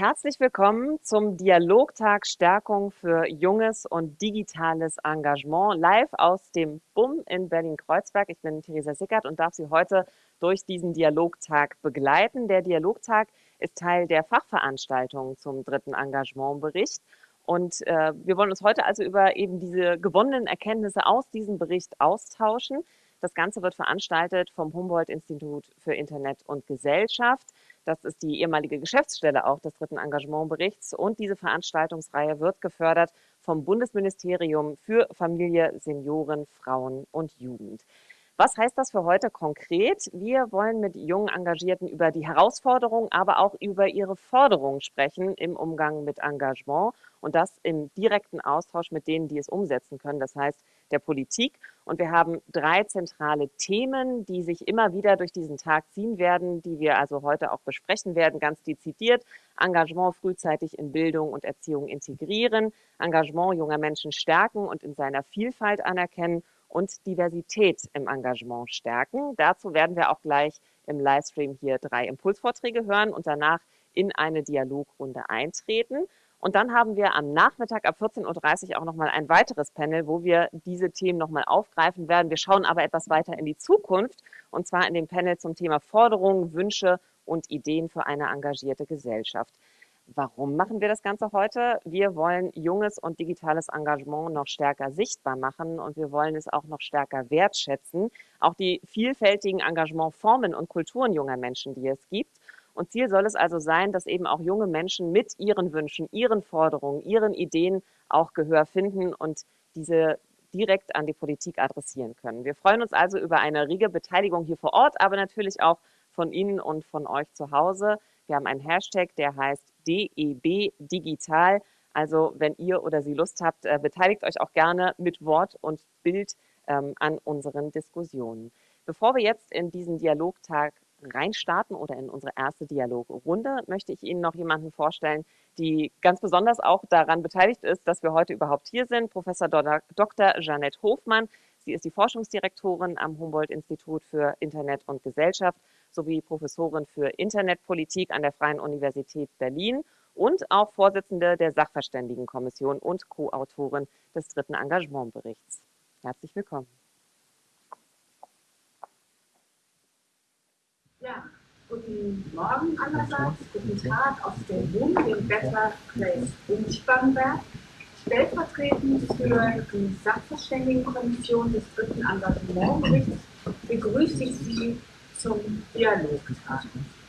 Herzlich willkommen zum Dialogtag Stärkung für junges und digitales Engagement live aus dem BUM in Berlin-Kreuzberg. Ich bin Theresa Sickert und darf Sie heute durch diesen Dialogtag begleiten. Der Dialogtag ist Teil der Fachveranstaltung zum dritten Engagementbericht. Und äh, wir wollen uns heute also über eben diese gewonnenen Erkenntnisse aus diesem Bericht austauschen. Das Ganze wird veranstaltet vom Humboldt-Institut für Internet und Gesellschaft. Das ist die ehemalige Geschäftsstelle auch des dritten Engagementberichts. Und diese Veranstaltungsreihe wird gefördert vom Bundesministerium für Familie, Senioren, Frauen und Jugend. Was heißt das für heute konkret? Wir wollen mit jungen Engagierten über die Herausforderungen, aber auch über ihre Forderungen sprechen im Umgang mit Engagement und das im direkten Austausch mit denen, die es umsetzen können, das heißt der Politik. Und wir haben drei zentrale Themen, die sich immer wieder durch diesen Tag ziehen werden, die wir also heute auch besprechen werden, ganz dezidiert. Engagement frühzeitig in Bildung und Erziehung integrieren, Engagement junger Menschen stärken und in seiner Vielfalt anerkennen und Diversität im Engagement stärken. Dazu werden wir auch gleich im Livestream hier drei Impulsvorträge hören und danach in eine Dialogrunde eintreten. Und dann haben wir am Nachmittag ab 14.30 Uhr auch nochmal ein weiteres Panel, wo wir diese Themen nochmal aufgreifen werden. Wir schauen aber etwas weiter in die Zukunft und zwar in dem Panel zum Thema Forderungen, Wünsche und Ideen für eine engagierte Gesellschaft. Warum machen wir das Ganze heute? Wir wollen junges und digitales Engagement noch stärker sichtbar machen und wir wollen es auch noch stärker wertschätzen. Auch die vielfältigen Engagementformen und Kulturen junger Menschen, die es gibt. Und Ziel soll es also sein, dass eben auch junge Menschen mit ihren Wünschen, ihren Forderungen, ihren Ideen auch Gehör finden und diese direkt an die Politik adressieren können. Wir freuen uns also über eine rege Beteiligung hier vor Ort, aber natürlich auch von Ihnen und von euch zu Hause. Wir haben einen Hashtag, der heißt DEB Digital. Also wenn ihr oder Sie Lust habt, äh, beteiligt euch auch gerne mit Wort und Bild ähm, an unseren Diskussionen. Bevor wir jetzt in diesen Dialogtag reinstarten oder in unsere erste Dialogrunde, möchte ich Ihnen noch jemanden vorstellen, die ganz besonders auch daran beteiligt ist, dass wir heute überhaupt hier sind. Professor Dr. Jeanette Hofmann. Sie ist die Forschungsdirektorin am Humboldt-Institut für Internet und Gesellschaft sowie Professorin für Internetpolitik an der Freien Universität Berlin und auch Vorsitzende der Sachverständigenkommission und Co-Autorin des dritten Engagementberichts. Herzlich willkommen. Ja, guten Morgen allerseits, guten Tag aus dem WUM, dem Better Place Umspannwerk. Stellvertretend für die Sachverständigenkommission des dritten Engagementberichts begrüße ich Sie zum Dialogtag.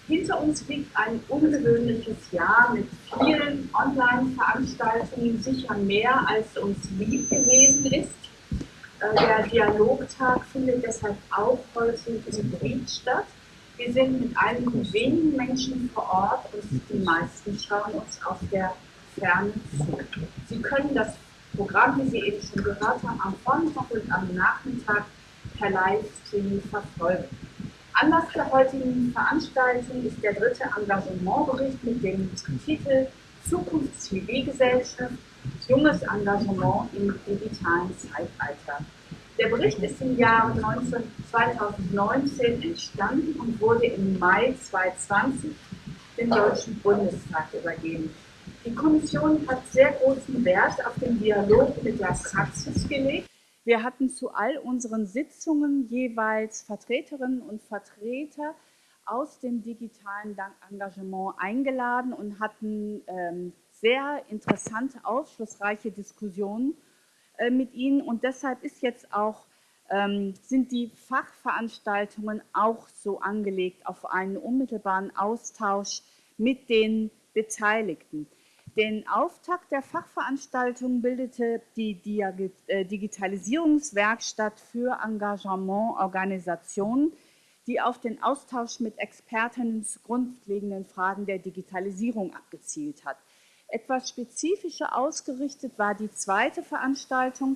Hinter uns liegt ein ungewöhnliches Jahr mit vielen Online-Veranstaltungen, sicher mehr als uns lieb gewesen ist. Äh, der Dialogtag findet deshalb auch heute hybrid statt. Wir sind mit einigen wenigen Menschen vor Ort und die meisten schauen uns auf der Ferne zu. Sie können das Programm, wie Sie eben schon gehört haben, am Vormittag und am Nachmittag per Livestream verfolgen. Anlass der heutigen Veranstaltung ist der dritte Engagementbericht mit dem Titel Zukunft Zivilgesellschaft, junges Engagement im digitalen Zeitalter. Der Bericht ist im Jahr 2019 entstanden und wurde im Mai 2020 dem Deutschen Bundestag übergeben. Die Kommission hat sehr großen Wert auf den Dialog mit der Praxis gelegt wir hatten zu all unseren Sitzungen jeweils Vertreterinnen und Vertreter aus dem digitalen Engagement eingeladen und hatten ähm, sehr interessante, aufschlussreiche Diskussionen mit ihnen. Und deshalb ist jetzt auch, ähm, sind die Fachveranstaltungen auch so angelegt auf einen unmittelbaren Austausch mit den Beteiligten. Den Auftakt der Fachveranstaltung bildete die äh, Digitalisierungswerkstatt für Engagementorganisationen, die auf den Austausch mit Expertinnen zu grundlegenden Fragen der Digitalisierung abgezielt hat. Etwas spezifischer ausgerichtet war die zweite Veranstaltung,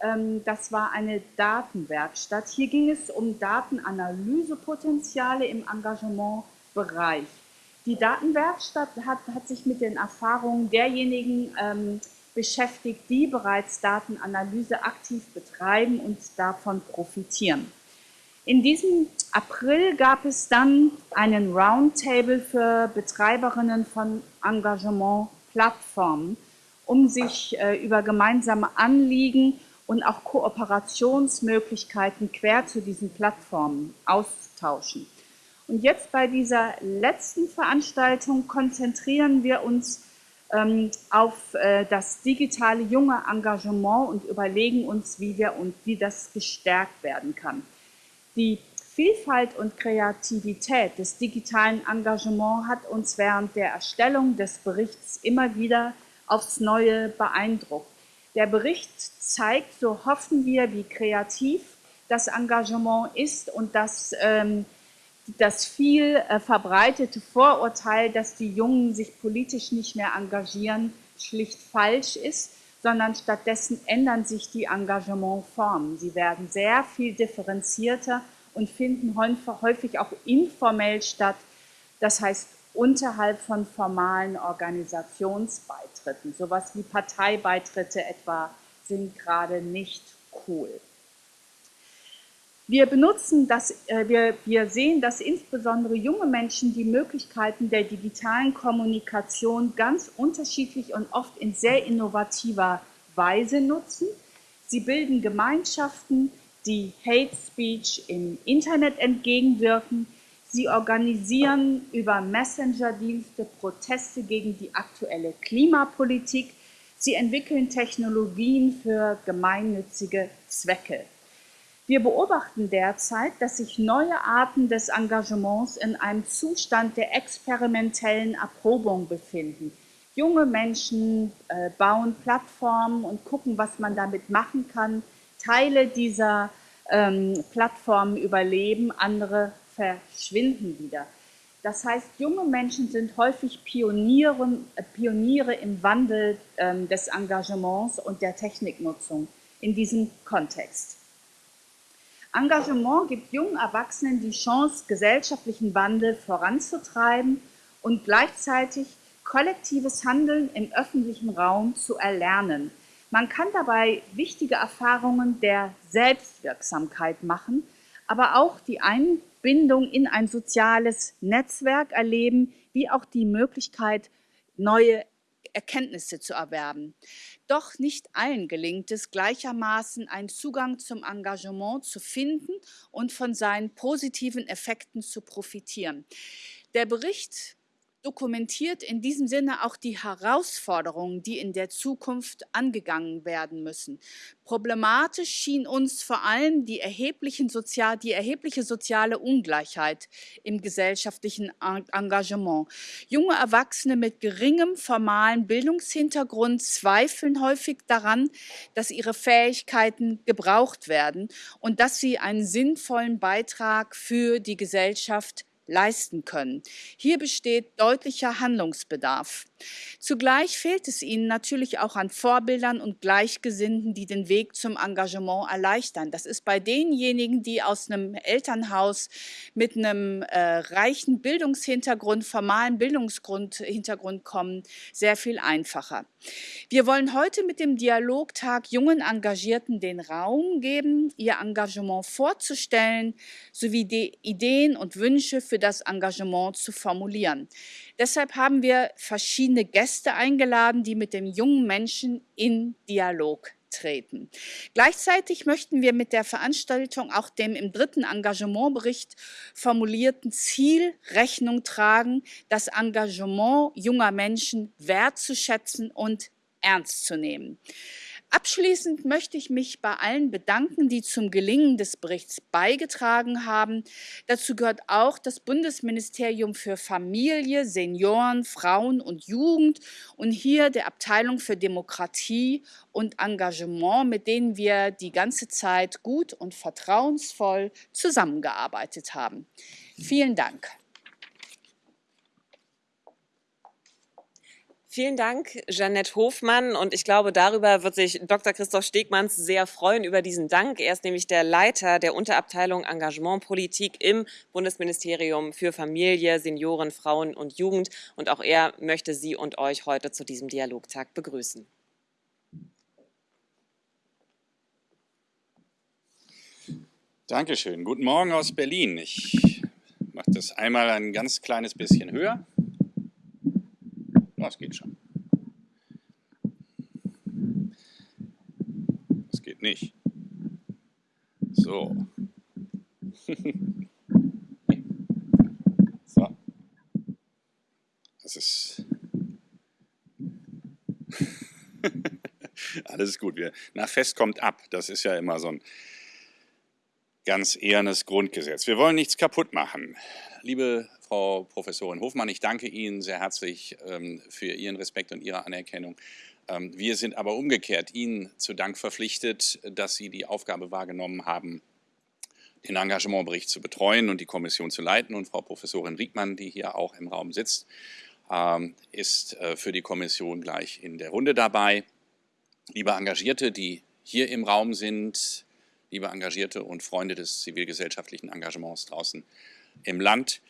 ähm, das war eine Datenwerkstatt. Hier ging es um Datenanalysepotenziale im Engagementbereich. Die Datenwerkstatt hat, hat sich mit den Erfahrungen derjenigen ähm, beschäftigt, die bereits Datenanalyse aktiv betreiben und davon profitieren. In diesem April gab es dann einen Roundtable für Betreiberinnen von Engagement-Plattformen, um sich äh, über gemeinsame Anliegen und auch Kooperationsmöglichkeiten quer zu diesen Plattformen auszutauschen. Und jetzt bei dieser letzten Veranstaltung konzentrieren wir uns ähm, auf äh, das digitale junge Engagement und überlegen uns, wie wir und wie das gestärkt werden kann. Die Vielfalt und Kreativität des digitalen Engagements hat uns während der Erstellung des Berichts immer wieder aufs Neue beeindruckt. Der Bericht zeigt, so hoffen wir, wie kreativ das Engagement ist und dass ähm, das viel äh, verbreitete Vorurteil, dass die Jungen sich politisch nicht mehr engagieren, schlicht falsch ist, sondern stattdessen ändern sich die Engagementformen. Sie werden sehr viel differenzierter und finden häufig auch informell statt, das heißt unterhalb von formalen Organisationsbeitritten. Sowas wie Parteibeitritte etwa sind gerade nicht cool. Wir benutzen das, äh, wir, wir sehen, dass insbesondere junge Menschen die Möglichkeiten der digitalen Kommunikation ganz unterschiedlich und oft in sehr innovativer Weise nutzen. Sie bilden Gemeinschaften, die Hate Speech im Internet entgegenwirken. Sie organisieren über Messenger-Dienste Proteste gegen die aktuelle Klimapolitik. Sie entwickeln Technologien für gemeinnützige Zwecke. Wir beobachten derzeit, dass sich neue Arten des Engagements in einem Zustand der experimentellen Erprobung befinden. Junge Menschen äh, bauen Plattformen und gucken, was man damit machen kann. Teile dieser ähm, Plattformen überleben, andere verschwinden wieder. Das heißt, junge Menschen sind häufig Pioniere, Pioniere im Wandel ähm, des Engagements und der Techniknutzung in diesem Kontext. Engagement gibt jungen Erwachsenen die Chance, gesellschaftlichen Wandel voranzutreiben und gleichzeitig kollektives Handeln im öffentlichen Raum zu erlernen. Man kann dabei wichtige Erfahrungen der Selbstwirksamkeit machen, aber auch die Einbindung in ein soziales Netzwerk erleben, wie auch die Möglichkeit, neue Erkenntnisse zu erwerben. Doch nicht allen gelingt es gleichermaßen, einen Zugang zum Engagement zu finden und von seinen positiven Effekten zu profitieren. Der Bericht dokumentiert in diesem Sinne auch die Herausforderungen, die in der Zukunft angegangen werden müssen. Problematisch schien uns vor allem die, erheblichen Sozial die erhebliche soziale Ungleichheit im gesellschaftlichen Engagement. Junge Erwachsene mit geringem formalen Bildungshintergrund zweifeln häufig daran, dass ihre Fähigkeiten gebraucht werden und dass sie einen sinnvollen Beitrag für die Gesellschaft leisten können. Hier besteht deutlicher Handlungsbedarf. Zugleich fehlt es ihnen natürlich auch an Vorbildern und Gleichgesinnten, die den Weg zum Engagement erleichtern. Das ist bei denjenigen, die aus einem Elternhaus mit einem äh, reichen Bildungshintergrund, formalen Bildungshintergrund kommen, sehr viel einfacher. Wir wollen heute mit dem Dialogtag jungen Engagierten den Raum geben, ihr Engagement vorzustellen, sowie die Ideen und Wünsche für das Engagement zu formulieren. Deshalb haben wir verschiedene Gäste eingeladen, die mit dem jungen Menschen in Dialog treten. Gleichzeitig möchten wir mit der Veranstaltung auch dem im dritten Engagementbericht formulierten Ziel Rechnung tragen, das Engagement junger Menschen wertzuschätzen und ernst zu nehmen. Abschließend möchte ich mich bei allen bedanken, die zum Gelingen des Berichts beigetragen haben. Dazu gehört auch das Bundesministerium für Familie, Senioren, Frauen und Jugend und hier der Abteilung für Demokratie und Engagement, mit denen wir die ganze Zeit gut und vertrauensvoll zusammengearbeitet haben. Vielen Dank. Vielen Dank, Jeanette Hofmann. Und ich glaube, darüber wird sich Dr. Christoph Stegmanns sehr freuen über diesen Dank. Er ist nämlich der Leiter der Unterabteilung Engagementpolitik im Bundesministerium für Familie, Senioren, Frauen und Jugend. Und auch er möchte Sie und euch heute zu diesem Dialogtag begrüßen. Dankeschön. Guten Morgen aus Berlin. Ich mache das einmal ein ganz kleines bisschen höher. Das geht schon. Das geht nicht. So. so. Das ist... Alles gut. Wir, nach Fest kommt ab. Das ist ja immer so ein ganz ehernes Grundgesetz. Wir wollen nichts kaputt machen. Liebe Frau Professorin Hofmann, ich danke Ihnen sehr herzlich ähm, für Ihren Respekt und Ihre Anerkennung. Ähm, wir sind aber umgekehrt Ihnen zu Dank verpflichtet, dass Sie die Aufgabe wahrgenommen haben, den Engagementbericht zu betreuen und die Kommission zu leiten. Und Frau Professorin Riegmann, die hier auch im Raum sitzt, ähm, ist äh, für die Kommission gleich in der Runde dabei. Liebe Engagierte, die hier im Raum sind, liebe Engagierte und Freunde des zivilgesellschaftlichen Engagements draußen im Land.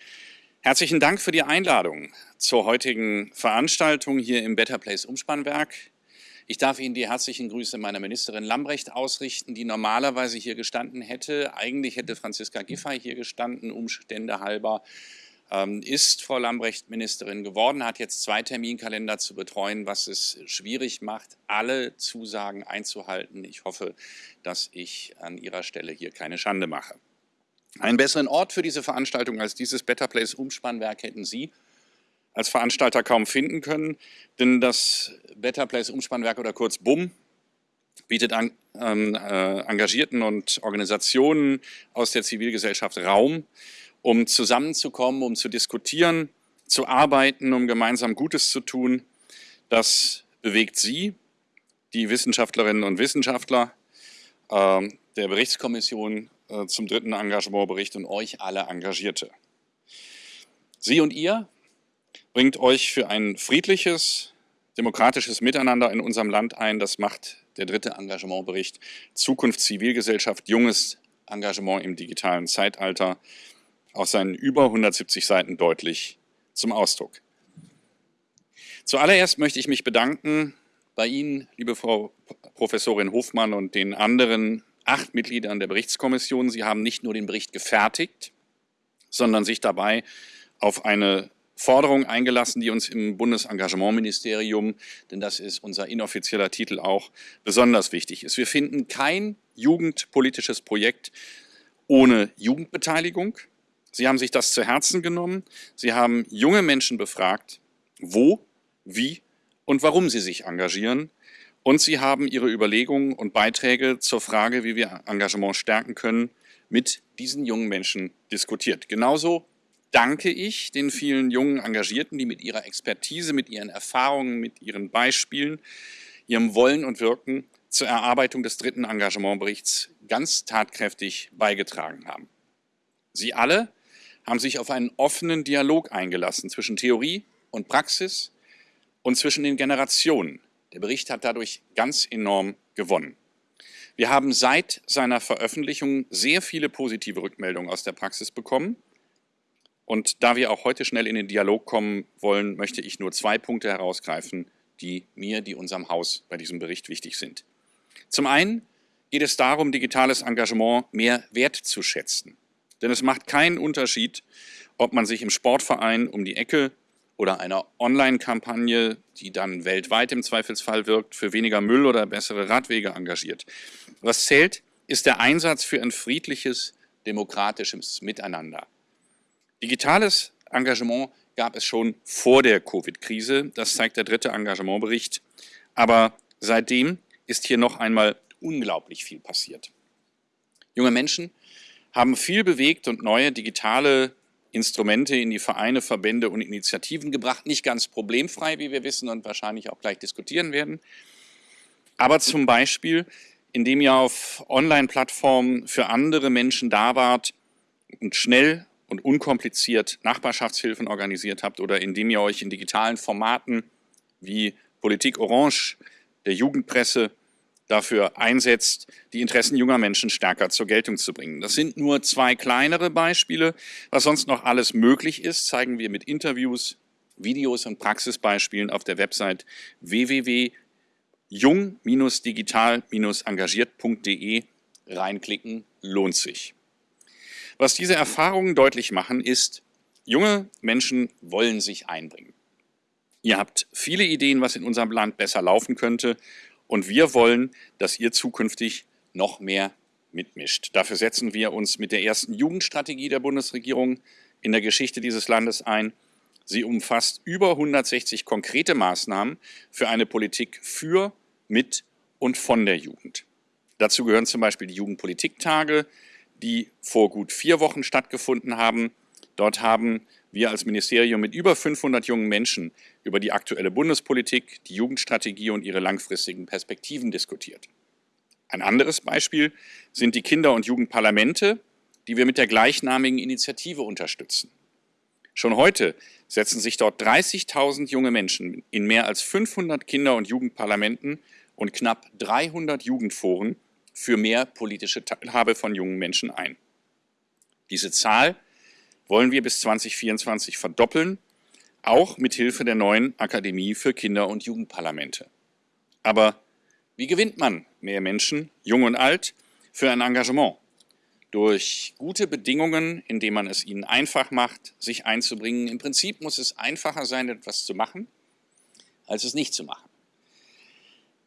Herzlichen Dank für die Einladung zur heutigen Veranstaltung hier im Better Place Umspannwerk. Ich darf Ihnen die herzlichen Grüße meiner Ministerin Lambrecht ausrichten, die normalerweise hier gestanden hätte. Eigentlich hätte Franziska Giffey hier gestanden, Umstände halber ähm, ist Frau Lambrecht Ministerin geworden, hat jetzt zwei Terminkalender zu betreuen, was es schwierig macht, alle Zusagen einzuhalten. Ich hoffe, dass ich an ihrer Stelle hier keine Schande mache. Einen besseren Ort für diese Veranstaltung als dieses Better Place Umspannwerk hätten Sie als Veranstalter kaum finden können, denn das Better Place Umspannwerk oder kurz BUM bietet an, ähm, äh, Engagierten und Organisationen aus der Zivilgesellschaft Raum, um zusammenzukommen, um zu diskutieren, zu arbeiten, um gemeinsam Gutes zu tun. Das bewegt Sie, die Wissenschaftlerinnen und Wissenschaftler äh, der Berichtskommission äh, zum dritten Engagementbericht und euch alle Engagierte. Sie und ihr bringt euch für ein friedliches, demokratisches Miteinander in unserem Land ein. Das macht der dritte Engagementbericht Zukunft Zivilgesellschaft, junges Engagement im digitalen Zeitalter aus seinen über 170 Seiten deutlich zum Ausdruck. Zuallererst möchte ich mich bedanken bei Ihnen, liebe Frau Professorin Hofmann und den anderen acht Mitgliedern der Berichtskommission. Sie haben nicht nur den Bericht gefertigt, sondern sich dabei auf eine Forderung eingelassen, die uns im Bundesengagementministerium, denn das ist unser inoffizieller Titel auch, besonders wichtig ist. Wir finden kein jugendpolitisches Projekt ohne Jugendbeteiligung. Sie haben sich das zu Herzen genommen. Sie haben junge Menschen befragt, wo, wie und warum sie sich engagieren. Und Sie haben Ihre Überlegungen und Beiträge zur Frage, wie wir Engagement stärken können, mit diesen jungen Menschen diskutiert. Genauso danke ich den vielen jungen Engagierten, die mit ihrer Expertise, mit ihren Erfahrungen, mit ihren Beispielen, ihrem Wollen und Wirken zur Erarbeitung des dritten Engagementberichts ganz tatkräftig beigetragen haben. Sie alle haben sich auf einen offenen Dialog eingelassen zwischen Theorie und Praxis und zwischen den Generationen. Der Bericht hat dadurch ganz enorm gewonnen. Wir haben seit seiner Veröffentlichung sehr viele positive Rückmeldungen aus der Praxis bekommen. Und da wir auch heute schnell in den Dialog kommen wollen, möchte ich nur zwei Punkte herausgreifen, die mir, die unserem Haus bei diesem Bericht wichtig sind. Zum einen geht es darum, digitales Engagement mehr wertzuschätzen. Denn es macht keinen Unterschied, ob man sich im Sportverein um die Ecke oder einer Online-Kampagne, die dann weltweit im Zweifelsfall wirkt, für weniger Müll oder bessere Radwege engagiert. Was zählt, ist der Einsatz für ein friedliches, demokratisches Miteinander. Digitales Engagement gab es schon vor der Covid-Krise, das zeigt der dritte Engagementbericht, aber seitdem ist hier noch einmal unglaublich viel passiert. Junge Menschen haben viel bewegt und neue digitale Instrumente in die Vereine, Verbände und Initiativen gebracht. Nicht ganz problemfrei, wie wir wissen und wahrscheinlich auch gleich diskutieren werden. Aber zum Beispiel, indem ihr auf Online-Plattformen für andere Menschen da wart und schnell und unkompliziert Nachbarschaftshilfen organisiert habt oder indem ihr euch in digitalen Formaten wie Politik Orange, der Jugendpresse dafür einsetzt, die Interessen junger Menschen stärker zur Geltung zu bringen. Das sind nur zwei kleinere Beispiele. Was sonst noch alles möglich ist, zeigen wir mit Interviews, Videos und Praxisbeispielen auf der Website www.jung-digital-engagiert.de. Reinklicken lohnt sich. Was diese Erfahrungen deutlich machen, ist, junge Menschen wollen sich einbringen. Ihr habt viele Ideen, was in unserem Land besser laufen könnte und wir wollen, dass ihr zukünftig noch mehr mitmischt. Dafür setzen wir uns mit der ersten Jugendstrategie der Bundesregierung in der Geschichte dieses Landes ein. Sie umfasst über 160 konkrete Maßnahmen für eine Politik für, mit und von der Jugend. Dazu gehören zum Beispiel die Jugendpolitiktage, die vor gut vier Wochen stattgefunden haben. Dort haben wir als Ministerium mit über 500 jungen Menschen über die aktuelle Bundespolitik, die Jugendstrategie und ihre langfristigen Perspektiven diskutiert. Ein anderes Beispiel sind die Kinder- und Jugendparlamente, die wir mit der gleichnamigen Initiative unterstützen. Schon heute setzen sich dort 30.000 junge Menschen in mehr als 500 Kinder- und Jugendparlamenten und knapp 300 Jugendforen für mehr politische Teilhabe von jungen Menschen ein. Diese Zahl wollen wir bis 2024 verdoppeln, auch mit Hilfe der neuen Akademie für Kinder- und Jugendparlamente. Aber wie gewinnt man mehr Menschen, jung und alt, für ein Engagement? Durch gute Bedingungen, indem man es ihnen einfach macht, sich einzubringen. Im Prinzip muss es einfacher sein, etwas zu machen, als es nicht zu machen.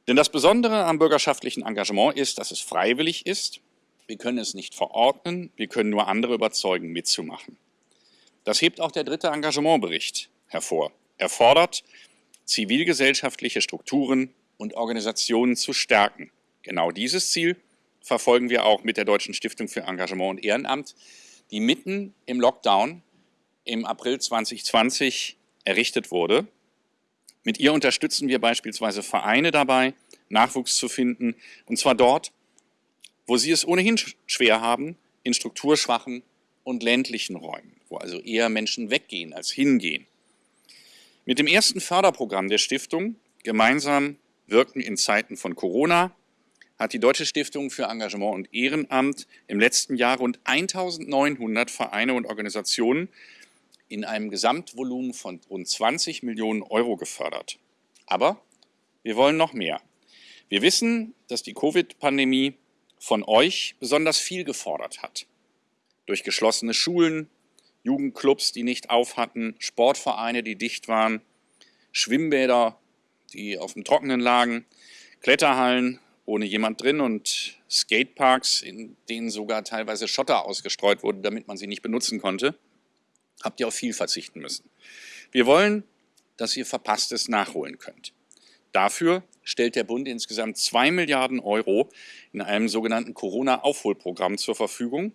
Denn das Besondere am bürgerschaftlichen Engagement ist, dass es freiwillig ist. Wir können es nicht verordnen, wir können nur andere überzeugen, mitzumachen. Das hebt auch der dritte Engagementbericht hervor. Er fordert, zivilgesellschaftliche Strukturen und Organisationen zu stärken. Genau dieses Ziel verfolgen wir auch mit der Deutschen Stiftung für Engagement und Ehrenamt, die mitten im Lockdown im April 2020 errichtet wurde. Mit ihr unterstützen wir beispielsweise Vereine dabei, Nachwuchs zu finden, und zwar dort, wo sie es ohnehin schwer haben, in strukturschwachen und ländlichen Räumen, wo also eher Menschen weggehen als hingehen. Mit dem ersten Förderprogramm der Stiftung, gemeinsam wirken in Zeiten von Corona, hat die Deutsche Stiftung für Engagement und Ehrenamt im letzten Jahr rund 1900 Vereine und Organisationen in einem Gesamtvolumen von rund 20 Millionen Euro gefördert. Aber wir wollen noch mehr. Wir wissen, dass die Covid-Pandemie von euch besonders viel gefordert hat. Durch geschlossene Schulen, Jugendclubs, die nicht auf hatten, Sportvereine, die dicht waren, Schwimmbäder, die auf dem Trockenen lagen, Kletterhallen ohne jemand drin und Skateparks, in denen sogar teilweise Schotter ausgestreut wurde, damit man sie nicht benutzen konnte, habt ihr auf viel verzichten müssen. Wir wollen, dass ihr Verpasstes nachholen könnt. Dafür stellt der Bund insgesamt 2 Milliarden Euro in einem sogenannten Corona-Aufholprogramm zur Verfügung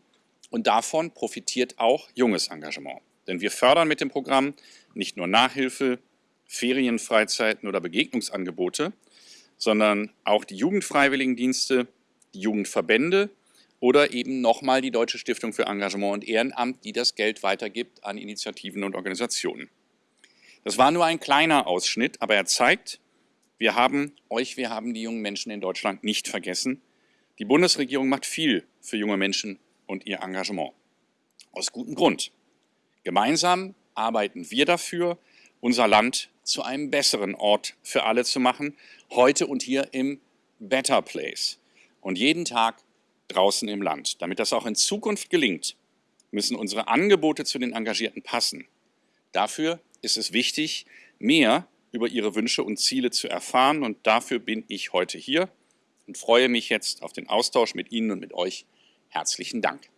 und davon profitiert auch junges Engagement. Denn wir fördern mit dem Programm nicht nur Nachhilfe, Ferienfreizeiten oder Begegnungsangebote, sondern auch die Jugendfreiwilligendienste, die Jugendverbände oder eben nochmal die Deutsche Stiftung für Engagement und Ehrenamt, die das Geld weitergibt an Initiativen und Organisationen. Das war nur ein kleiner Ausschnitt, aber er zeigt, wir haben euch, wir haben die jungen Menschen in Deutschland nicht vergessen. Die Bundesregierung macht viel für junge Menschen und ihr Engagement. Aus gutem Grund. Gemeinsam arbeiten wir dafür, unser Land zu einem besseren Ort für alle zu machen, heute und hier im Better Place und jeden Tag draußen im Land. Damit das auch in Zukunft gelingt, müssen unsere Angebote zu den Engagierten passen. Dafür ist es wichtig, mehr über ihre Wünsche und Ziele zu erfahren und dafür bin ich heute hier und freue mich jetzt auf den Austausch mit Ihnen und mit euch. Herzlichen Dank.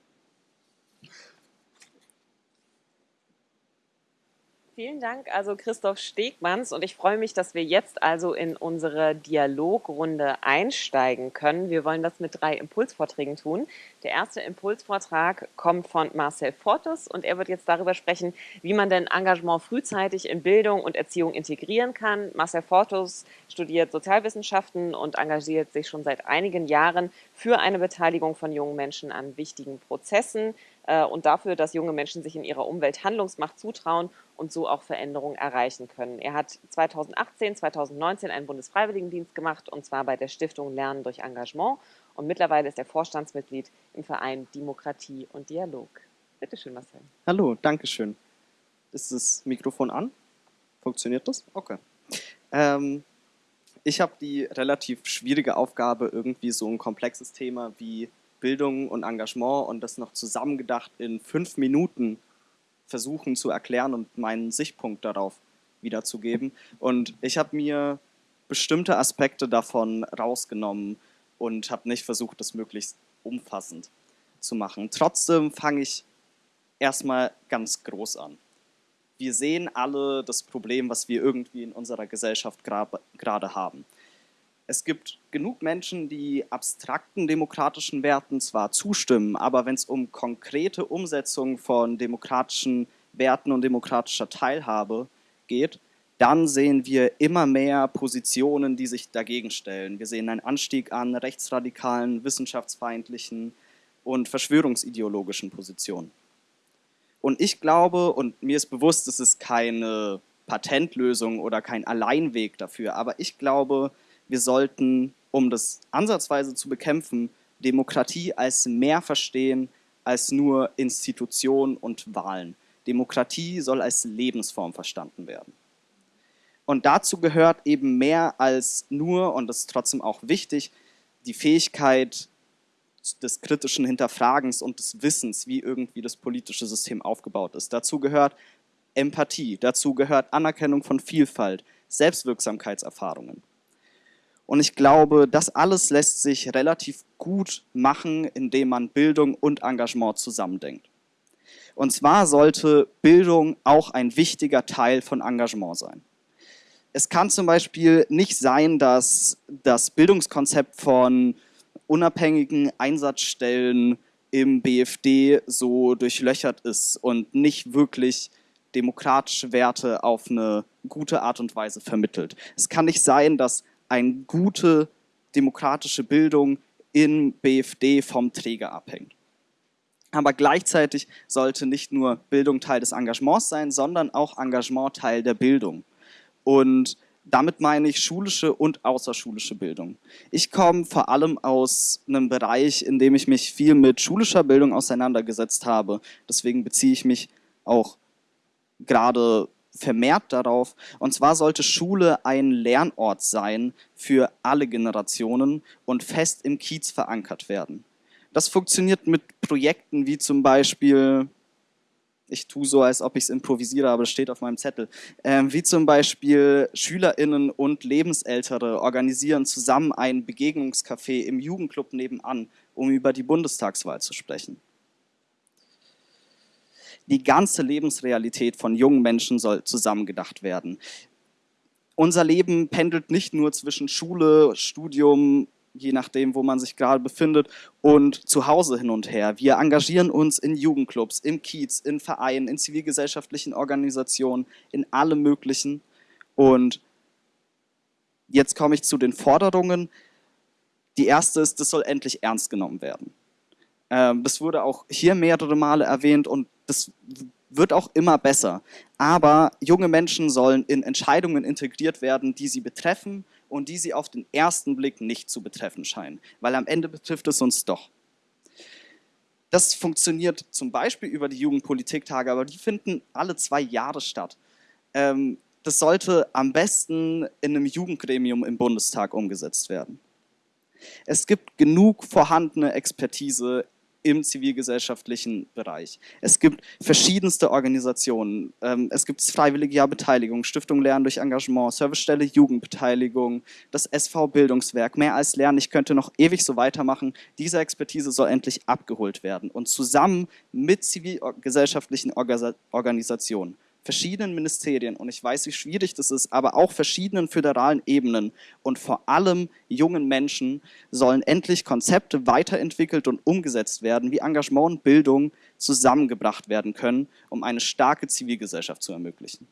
Vielen Dank, also Christoph Stegmanns. Und ich freue mich, dass wir jetzt also in unsere Dialogrunde einsteigen können. Wir wollen das mit drei Impulsvorträgen tun. Der erste Impulsvortrag kommt von Marcel Fortus und er wird jetzt darüber sprechen, wie man denn Engagement frühzeitig in Bildung und Erziehung integrieren kann. Marcel Fortus studiert Sozialwissenschaften und engagiert sich schon seit einigen Jahren für eine Beteiligung von jungen Menschen an wichtigen Prozessen äh, und dafür, dass junge Menschen sich in ihrer Umwelt Handlungsmacht zutrauen und so auch Veränderungen erreichen können. Er hat 2018, 2019 einen Bundesfreiwilligendienst gemacht und zwar bei der Stiftung Lernen durch Engagement und mittlerweile ist er Vorstandsmitglied im Verein Demokratie und Dialog. Bitte schön, Marcel. Hallo, danke schön. Ist das Mikrofon an? Funktioniert das? Okay. Ähm, ich habe die relativ schwierige Aufgabe, irgendwie so ein komplexes Thema wie Bildung und Engagement und das noch zusammengedacht in fünf Minuten versuchen zu erklären und meinen Sichtpunkt darauf wiederzugeben. Und ich habe mir bestimmte Aspekte davon rausgenommen und habe nicht versucht, das möglichst umfassend zu machen. Trotzdem fange ich erstmal ganz groß an. Wir sehen alle das Problem, was wir irgendwie in unserer Gesellschaft gerade haben. Es gibt genug Menschen, die abstrakten demokratischen Werten zwar zustimmen, aber wenn es um konkrete Umsetzung von demokratischen Werten und demokratischer Teilhabe geht, dann sehen wir immer mehr Positionen, die sich dagegen stellen. Wir sehen einen Anstieg an rechtsradikalen, wissenschaftsfeindlichen und verschwörungsideologischen Positionen. Und ich glaube, und mir ist bewusst, es ist keine Patentlösung oder kein Alleinweg dafür, aber ich glaube, wir sollten, um das ansatzweise zu bekämpfen, Demokratie als mehr verstehen als nur Institution und Wahlen. Demokratie soll als Lebensform verstanden werden. Und dazu gehört eben mehr als nur, und das ist trotzdem auch wichtig, die Fähigkeit des kritischen Hinterfragens und des Wissens, wie irgendwie das politische System aufgebaut ist. Dazu gehört Empathie, dazu gehört Anerkennung von Vielfalt, Selbstwirksamkeitserfahrungen. Und ich glaube, das alles lässt sich relativ gut machen, indem man Bildung und Engagement zusammendenkt. Und zwar sollte Bildung auch ein wichtiger Teil von Engagement sein. Es kann zum Beispiel nicht sein, dass das Bildungskonzept von unabhängigen Einsatzstellen im BFD so durchlöchert ist und nicht wirklich demokratische Werte auf eine gute Art und Weise vermittelt. Es kann nicht sein, dass eine gute demokratische Bildung in BFD vom Träger abhängt. Aber gleichzeitig sollte nicht nur Bildung Teil des Engagements sein, sondern auch Engagement Teil der Bildung. Und damit meine ich schulische und außerschulische Bildung. Ich komme vor allem aus einem Bereich, in dem ich mich viel mit schulischer Bildung auseinandergesetzt habe. Deswegen beziehe ich mich auch gerade vermehrt darauf. Und zwar sollte Schule ein Lernort sein für alle Generationen und fest im Kiez verankert werden. Das funktioniert mit Projekten wie zum Beispiel, ich tue so, als ob ich es improvisiere, aber es steht auf meinem Zettel, äh, wie zum Beispiel SchülerInnen und Lebensältere organisieren zusammen ein Begegnungscafé im Jugendclub nebenan, um über die Bundestagswahl zu sprechen. Die ganze Lebensrealität von jungen Menschen soll zusammengedacht werden. Unser Leben pendelt nicht nur zwischen Schule, Studium, je nachdem, wo man sich gerade befindet, und zu Hause hin und her. Wir engagieren uns in Jugendclubs, im Kiez, in Vereinen, in zivilgesellschaftlichen Organisationen, in allem Möglichen. Und jetzt komme ich zu den Forderungen. Die erste ist, das soll endlich ernst genommen werden. Ähm, das wurde auch hier mehrere Male erwähnt und das wird auch immer besser. Aber junge Menschen sollen in Entscheidungen integriert werden, die sie betreffen und die sie auf den ersten Blick nicht zu betreffen scheinen. Weil am Ende betrifft es uns doch. Das funktioniert zum Beispiel über die Jugendpolitiktage, aber die finden alle zwei Jahre statt. Ähm, das sollte am besten in einem Jugendgremium im Bundestag umgesetzt werden. Es gibt genug vorhandene Expertise im zivilgesellschaftlichen Bereich. Es gibt verschiedenste Organisationen. Ähm, es gibt Freiwillige Jahrbeteiligung, Stiftung Lernen durch Engagement, Servicestelle Jugendbeteiligung, das SV Bildungswerk, mehr als Lernen. Ich könnte noch ewig so weitermachen. Diese Expertise soll endlich abgeholt werden und zusammen mit zivilgesellschaftlichen Organisationen verschiedenen Ministerien und ich weiß, wie schwierig das ist, aber auch verschiedenen föderalen Ebenen und vor allem jungen Menschen sollen endlich Konzepte weiterentwickelt und umgesetzt werden, wie Engagement und Bildung zusammengebracht werden können, um eine starke Zivilgesellschaft zu ermöglichen.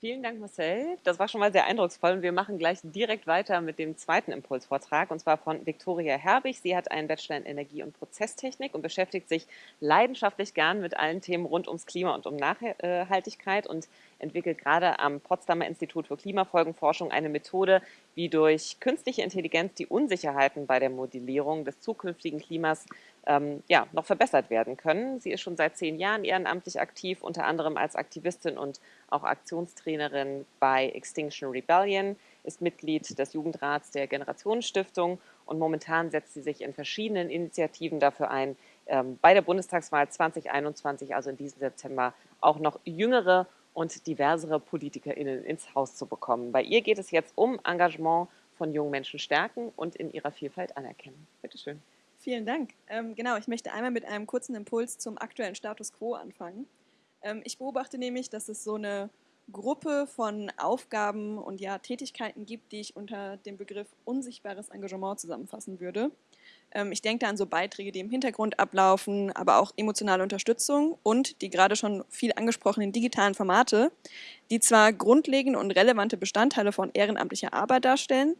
Vielen Dank, Marcel. Das war schon mal sehr eindrucksvoll und wir machen gleich direkt weiter mit dem zweiten Impulsvortrag und zwar von Viktoria Herbig. Sie hat einen Bachelor in Energie- und Prozesstechnik und beschäftigt sich leidenschaftlich gern mit allen Themen rund ums Klima und um Nachhaltigkeit und entwickelt gerade am Potsdamer Institut für Klimafolgenforschung eine Methode, wie durch künstliche Intelligenz die Unsicherheiten bei der Modellierung des zukünftigen Klimas ähm, ja, noch verbessert werden können. Sie ist schon seit zehn Jahren ehrenamtlich aktiv, unter anderem als Aktivistin und auch Aktionstrainerin bei Extinction Rebellion, ist Mitglied des Jugendrats der Generationenstiftung und momentan setzt sie sich in verschiedenen Initiativen dafür ein, ähm, bei der Bundestagswahl 2021, also in diesem September, auch noch jüngere und diversere PolitikerInnen ins Haus zu bekommen. Bei ihr geht es jetzt um Engagement von jungen Menschen stärken und in ihrer Vielfalt anerkennen. Bitte schön. Vielen Dank. Ähm, genau, ich möchte einmal mit einem kurzen Impuls zum aktuellen Status quo anfangen. Ähm, ich beobachte nämlich, dass es so eine Gruppe von Aufgaben und ja, Tätigkeiten gibt, die ich unter dem Begriff unsichtbares Engagement zusammenfassen würde. Ähm, ich denke da an so Beiträge, die im Hintergrund ablaufen, aber auch emotionale Unterstützung und die gerade schon viel angesprochenen digitalen Formate, die zwar grundlegende und relevante Bestandteile von ehrenamtlicher Arbeit darstellen,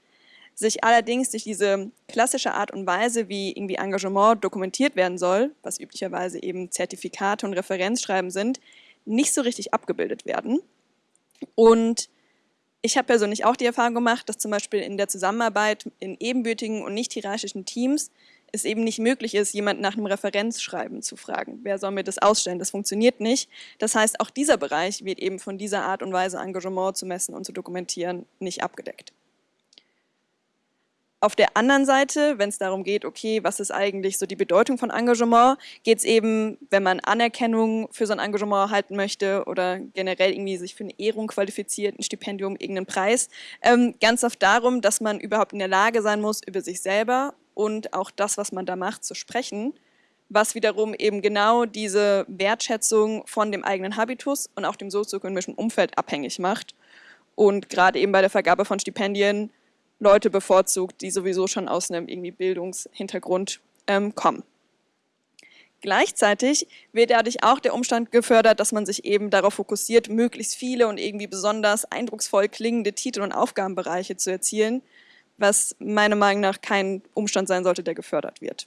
sich allerdings durch diese klassische Art und Weise, wie irgendwie Engagement dokumentiert werden soll, was üblicherweise eben Zertifikate und Referenzschreiben sind, nicht so richtig abgebildet werden. Und ich habe persönlich auch die Erfahrung gemacht, dass zum Beispiel in der Zusammenarbeit in ebenbürtigen und nicht hierarchischen Teams es eben nicht möglich ist, jemanden nach einem Referenzschreiben zu fragen. Wer soll mir das ausstellen? Das funktioniert nicht. Das heißt, auch dieser Bereich wird eben von dieser Art und Weise Engagement zu messen und zu dokumentieren nicht abgedeckt. Auf der anderen Seite, wenn es darum geht, okay, was ist eigentlich so die Bedeutung von Engagement, geht es eben, wenn man Anerkennung für so ein Engagement erhalten möchte oder generell irgendwie sich für eine Ehrung qualifiziert, ein Stipendium, irgendeinen Preis, ähm, ganz oft darum, dass man überhaupt in der Lage sein muss, über sich selber und auch das, was man da macht, zu sprechen, was wiederum eben genau diese Wertschätzung von dem eigenen Habitus und auch dem sozioökonomischen Umfeld abhängig macht. Und gerade eben bei der Vergabe von Stipendien Leute bevorzugt, die sowieso schon aus einem irgendwie Bildungshintergrund ähm, kommen. Gleichzeitig wird dadurch auch der Umstand gefördert, dass man sich eben darauf fokussiert, möglichst viele und irgendwie besonders eindrucksvoll klingende Titel und Aufgabenbereiche zu erzielen, was meiner Meinung nach kein Umstand sein sollte, der gefördert wird.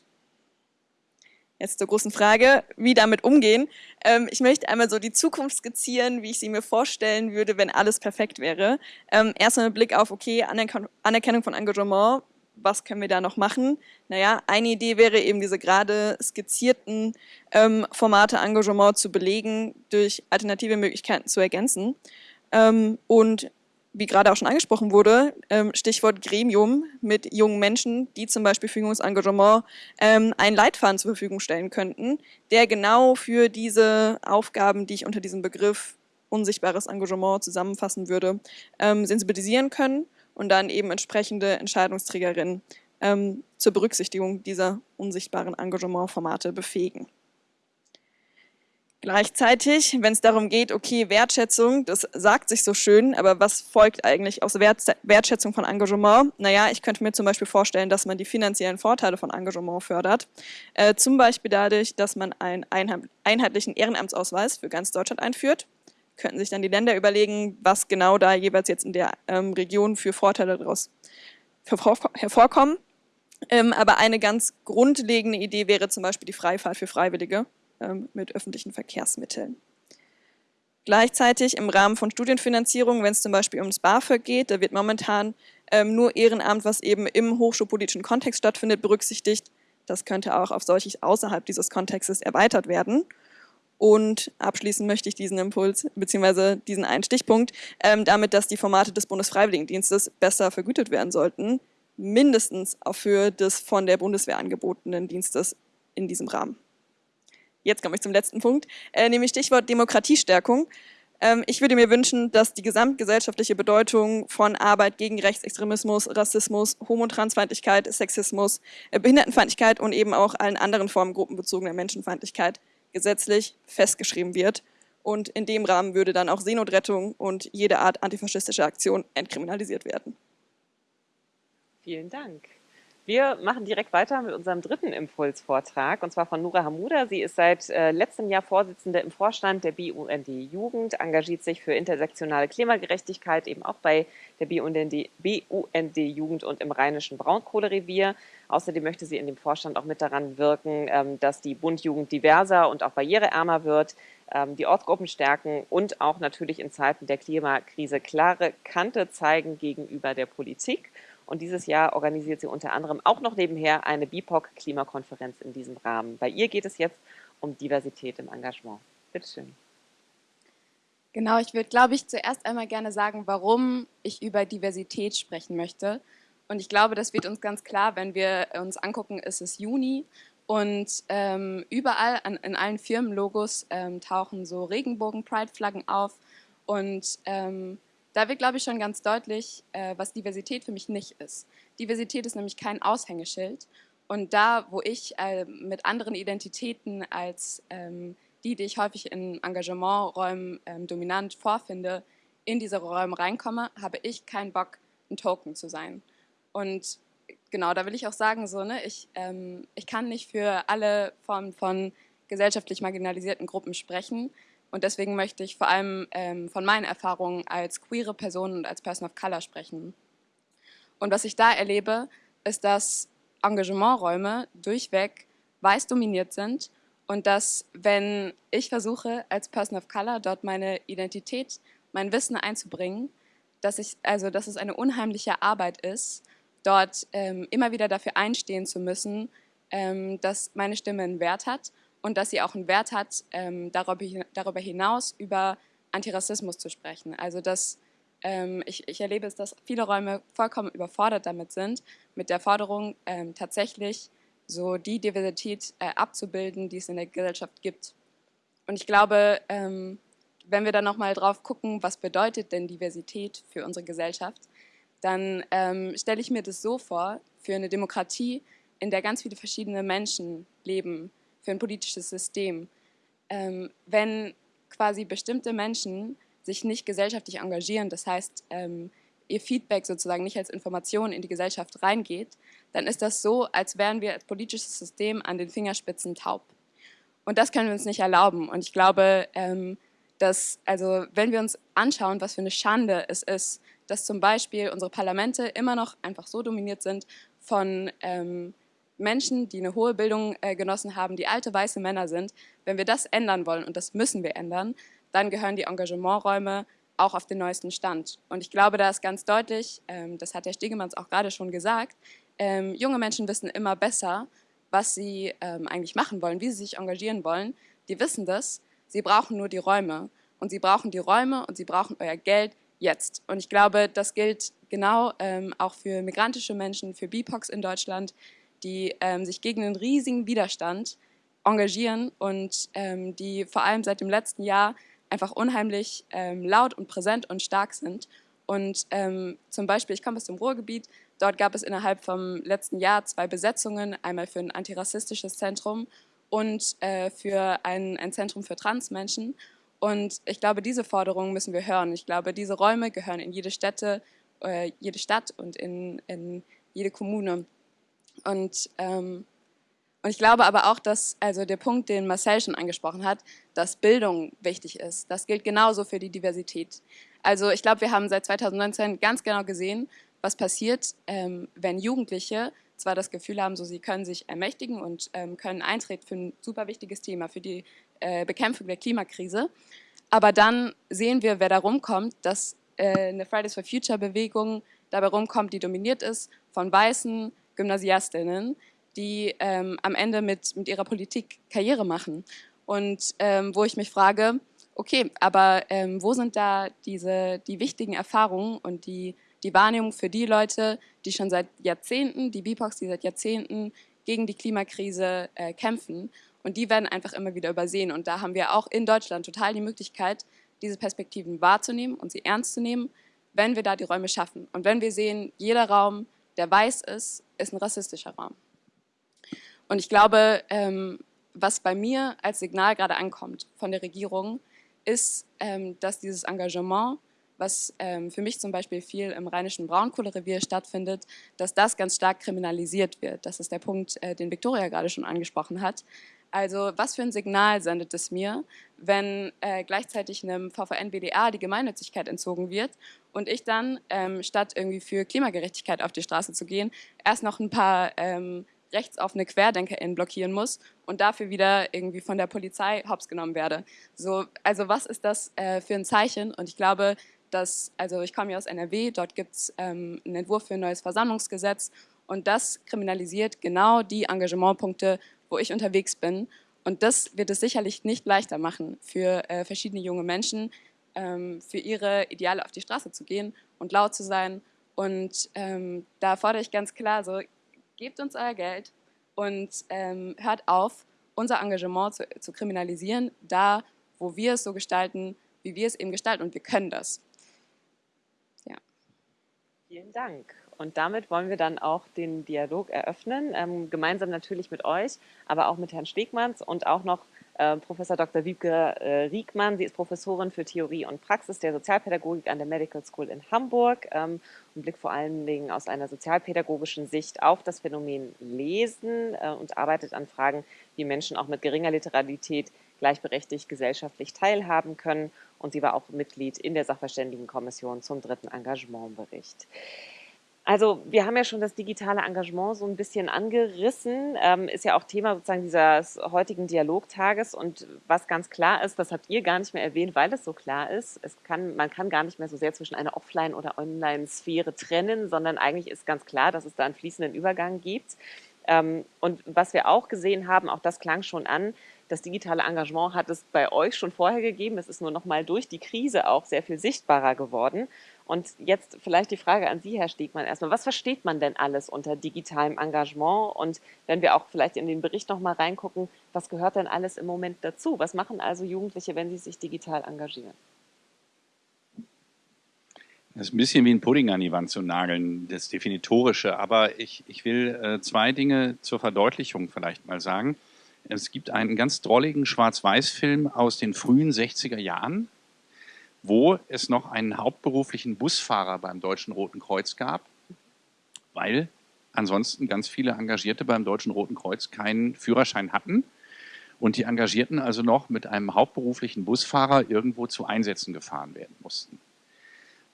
Jetzt zur großen Frage, wie damit umgehen. Ähm, ich möchte einmal so die Zukunft skizzieren, wie ich sie mir vorstellen würde, wenn alles perfekt wäre. Ähm, erstmal mit Blick auf, okay, Anerkennung von Engagement, was können wir da noch machen? Naja, eine Idee wäre eben diese gerade skizzierten ähm, Formate Engagement zu belegen, durch alternative Möglichkeiten zu ergänzen. Ähm, und wie gerade auch schon angesprochen wurde, ähm, Stichwort Gremium mit jungen Menschen, die zum Beispiel Fügungsengagement ähm, einen Leitfaden zur Verfügung stellen könnten, der genau für diese Aufgaben, die ich unter diesem Begriff unsichtbares Engagement zusammenfassen würde, ähm, sensibilisieren können und dann eben entsprechende Entscheidungsträgerinnen zur Berücksichtigung dieser unsichtbaren Engagementformate befähigen. Gleichzeitig, wenn es darum geht, okay, Wertschätzung, das sagt sich so schön, aber was folgt eigentlich aus Wert, Wertschätzung von Engagement? Naja, ich könnte mir zum Beispiel vorstellen, dass man die finanziellen Vorteile von Engagement fördert. Äh, zum Beispiel dadurch, dass man einen einheitlichen Ehrenamtsausweis für ganz Deutschland einführt. Könnten sich dann die Länder überlegen, was genau da jeweils jetzt in der ähm, Region für Vorteile daraus hervorkommen. Ähm, aber eine ganz grundlegende Idee wäre zum Beispiel die Freifahrt für Freiwillige mit öffentlichen Verkehrsmitteln. Gleichzeitig im Rahmen von Studienfinanzierung, wenn es zum Beispiel ums BAföG geht, da wird momentan ähm, nur Ehrenamt, was eben im hochschulpolitischen Kontext stattfindet, berücksichtigt. Das könnte auch auf solches außerhalb dieses Kontextes erweitert werden. Und abschließen möchte ich diesen Impuls bzw. diesen einen Stichpunkt ähm, damit, dass die Formate des Bundesfreiwilligendienstes besser vergütet werden sollten, mindestens auch für des von der Bundeswehr angebotenen Dienstes in diesem Rahmen jetzt komme ich zum letzten Punkt, äh, nämlich Stichwort Demokratiestärkung. Ähm, ich würde mir wünschen, dass die gesamtgesellschaftliche Bedeutung von Arbeit gegen Rechtsextremismus, Rassismus, Homo- und Transfeindlichkeit, Sexismus, äh, Behindertenfeindlichkeit und eben auch allen anderen Formen gruppenbezogener Menschenfeindlichkeit gesetzlich festgeschrieben wird. Und in dem Rahmen würde dann auch Seenotrettung und jede Art antifaschistischer Aktion entkriminalisiert werden. Vielen Dank. Wir machen direkt weiter mit unserem dritten Impulsvortrag, und zwar von Nura Hamuda. Sie ist seit äh, letztem Jahr Vorsitzende im Vorstand der BUND Jugend, engagiert sich für intersektionale Klimagerechtigkeit, eben auch bei der BUND, BUND Jugend und im Rheinischen Braunkohlerevier. Außerdem möchte sie in dem Vorstand auch mit daran wirken, ähm, dass die Bundjugend diverser und auch barriereärmer wird, ähm, die Ortsgruppen stärken und auch natürlich in Zeiten der Klimakrise klare Kante zeigen gegenüber der Politik. Und dieses Jahr organisiert sie unter anderem auch noch nebenher eine BIPOC-Klimakonferenz in diesem Rahmen. Bei ihr geht es jetzt um Diversität im Engagement. Bitte schön. Genau, ich würde, glaube ich, zuerst einmal gerne sagen, warum ich über Diversität sprechen möchte. Und ich glaube, das wird uns ganz klar, wenn wir uns angucken, ist es Juni und ähm, überall an, in allen Firmenlogos ähm, tauchen so Regenbogen-Pride-Flaggen auf. Und ähm, da wird, glaube ich, schon ganz deutlich, äh, was Diversität für mich nicht ist. Diversität ist nämlich kein Aushängeschild. Und da, wo ich äh, mit anderen Identitäten als ähm, die, die ich häufig in Engagementräumen ähm, dominant vorfinde, in diese Räume reinkomme, habe ich keinen Bock, ein Token zu sein. Und genau, da will ich auch sagen, so, ne, ich, ähm, ich kann nicht für alle Formen von gesellschaftlich marginalisierten Gruppen sprechen. Und deswegen möchte ich vor allem ähm, von meinen Erfahrungen als queere Person und als Person of Color sprechen. Und was ich da erlebe, ist, dass Engagementräume durchweg weiß dominiert sind und dass, wenn ich versuche, als Person of Color dort meine Identität, mein Wissen einzubringen, dass, ich, also, dass es eine unheimliche Arbeit ist, dort ähm, immer wieder dafür einstehen zu müssen, ähm, dass meine Stimme einen Wert hat und dass sie auch einen Wert hat, ähm, darüber, hinaus über Antirassismus zu sprechen. Also dass ähm, ich, ich, erlebe es, dass viele Räume vollkommen überfordert damit sind, mit der Forderung ähm, tatsächlich so die Diversität äh, abzubilden, die es in der Gesellschaft gibt. Und ich glaube, wenn wir dann nochmal drauf gucken, was bedeutet denn Diversität für unsere Gesellschaft, dann ähm, stelle ich mir das so vor, für eine Demokratie, in der ganz viele verschiedene Menschen leben, für ein politisches System. Ähm, wenn quasi bestimmte Menschen sich nicht gesellschaftlich engagieren, das heißt, ähm, ihr Feedback sozusagen nicht als Information in die Gesellschaft reingeht, dann ist das so, als wären wir als politisches System an den Fingerspitzen taub. Und das können wir uns nicht erlauben. Und ich glaube, ähm, dass, also wenn wir uns anschauen, was für eine Schande es ist, dass zum Beispiel unsere Parlamente immer noch einfach so dominiert sind von ähm, Menschen, die eine hohe Bildung äh, genossen haben, die alte weiße Männer sind, wenn wir das ändern wollen, und das müssen wir ändern, dann gehören die Engagementräume auch auf den neuesten Stand. Und ich glaube, da ist ganz deutlich, ähm, das hat Herr Stegemanns auch gerade schon gesagt, ähm, junge Menschen wissen immer besser, was sie ähm, eigentlich machen wollen, wie sie sich engagieren wollen. Die wissen das, sie brauchen nur die Räume. Und sie brauchen die Räume und sie brauchen euer Geld jetzt. Und ich glaube, das gilt genau ähm, auch für migrantische Menschen, für BIPOX in Deutschland, die ähm, sich gegen einen riesigen Widerstand engagieren und ähm, die vor allem seit dem letzten Jahr einfach unheimlich ähm, laut und präsent und stark sind. Und ähm, zum Beispiel, ich komme aus dem Ruhrgebiet, dort gab es innerhalb vom letzten Jahr zwei Besetzungen, einmal für ein antirassistisches Zentrum und äh, für ein, ein Zentrum für Transmenschen. Und ich glaube, diese Forderungen müssen wir hören. Ich glaube, diese Räume gehören in jede Städte, äh, jede Stadt und in, in jede Kommune. Und ähm, und ich glaube aber auch, dass also der Punkt, den Marcel schon angesprochen hat, dass Bildung wichtig ist. Das gilt genauso für die Diversität. Also ich glaube, wir haben seit 2019 ganz genau gesehen, was passiert, ähm, wenn Jugendliche zwar das Gefühl haben, so sie können sich ermächtigen und ähm, können eintreten für ein super wichtiges Thema, für die äh, Bekämpfung der Klimakrise, aber dann sehen wir, wer da rumkommt, dass äh, eine Fridays for Future Bewegung dabei rumkommt, die dominiert ist von weißen Gymnasiastinnen, die ähm, am Ende mit, mit ihrer Politik Karriere machen. Und ähm, wo ich mich frage, okay, aber ähm, wo sind da diese, die wichtigen Erfahrungen und die, die Wahrnehmung für die Leute, die schon seit Jahrzehnten, die BIPOX, die seit Jahrzehnten gegen die Klimakrise äh, kämpfen und die werden einfach immer wieder übersehen. Und da haben wir auch in Deutschland total die Möglichkeit, diese Perspektiven wahrzunehmen und sie ernst zu nehmen, wenn wir da die Räume schaffen. Und wenn wir sehen, jeder Raum, der weiß ist, ist ein rassistischer Raum. Und ich glaube, ähm, was bei mir als Signal gerade ankommt von der Regierung, ist, ähm, dass dieses Engagement, was ähm, für mich zum Beispiel viel im rheinischen Braunkohlerevier stattfindet, dass das ganz stark kriminalisiert wird. Das ist der Punkt, äh, den Victoria gerade schon angesprochen hat. Also was für ein Signal sendet es mir, wenn äh, gleichzeitig einem VVN-BDA die Gemeinnützigkeit entzogen wird und ich dann, ähm, statt irgendwie für Klimagerechtigkeit auf die Straße zu gehen, erst noch ein paar ähm, rechtsoffene QuerdenkerInnen blockieren muss und dafür wieder irgendwie von der Polizei hops genommen werde. So, also was ist das äh, für ein Zeichen? Und ich glaube, dass, also ich komme ja aus NRW, dort gibt es ähm, einen Entwurf für ein neues Versammlungsgesetz und das kriminalisiert genau die Engagementpunkte, wo ich unterwegs bin. Und das wird es sicherlich nicht leichter machen für äh, verschiedene junge Menschen, ähm, für ihre Ideale auf die Straße zu gehen und laut zu sein Und ähm, da fordere ich ganz klar, so, gebt uns euer Geld und ähm, hört auf, unser Engagement zu, zu kriminalisieren, da, wo wir es so gestalten, wie wir es eben gestalten und wir können das. Ja. Vielen Dank. Und damit wollen wir dann auch den Dialog eröffnen, ähm, gemeinsam natürlich mit euch, aber auch mit Herrn Stegmanns und auch noch äh, Professor Dr. Wiebke äh, Riekmann. Sie ist Professorin für Theorie und Praxis der Sozialpädagogik an der Medical School in Hamburg ähm, und blickt vor allen Dingen aus einer sozialpädagogischen Sicht auf das Phänomen Lesen äh, und arbeitet an Fragen, wie Menschen auch mit geringer Literalität gleichberechtigt gesellschaftlich teilhaben können. Und sie war auch Mitglied in der Sachverständigenkommission zum dritten Engagementbericht. Also wir haben ja schon das digitale Engagement so ein bisschen angerissen, ähm, ist ja auch Thema sozusagen dieses heutigen Dialogtages und was ganz klar ist, das habt ihr gar nicht mehr erwähnt, weil es so klar ist, es kann, man kann gar nicht mehr so sehr zwischen einer Offline- oder Online-Sphäre trennen, sondern eigentlich ist ganz klar, dass es da einen fließenden Übergang gibt. Ähm, und was wir auch gesehen haben, auch das klang schon an, das digitale Engagement hat es bei euch schon vorher gegeben. Es ist nur noch mal durch die Krise auch sehr viel sichtbarer geworden. Und jetzt vielleicht die Frage an Sie, Herr Stegmann, erstmal. Was versteht man denn alles unter digitalem Engagement? Und wenn wir auch vielleicht in den Bericht noch mal reingucken, was gehört denn alles im Moment dazu? Was machen also Jugendliche, wenn sie sich digital engagieren? Das ist ein bisschen wie ein Pudding an die Wand zu nageln, das Definitorische. Aber ich, ich will äh, zwei Dinge zur Verdeutlichung vielleicht mal sagen. Es gibt einen ganz drolligen Schwarz-Weiß-Film aus den frühen 60er Jahren, wo es noch einen hauptberuflichen Busfahrer beim Deutschen Roten Kreuz gab, weil ansonsten ganz viele Engagierte beim Deutschen Roten Kreuz keinen Führerschein hatten und die Engagierten also noch mit einem hauptberuflichen Busfahrer irgendwo zu Einsätzen gefahren werden mussten.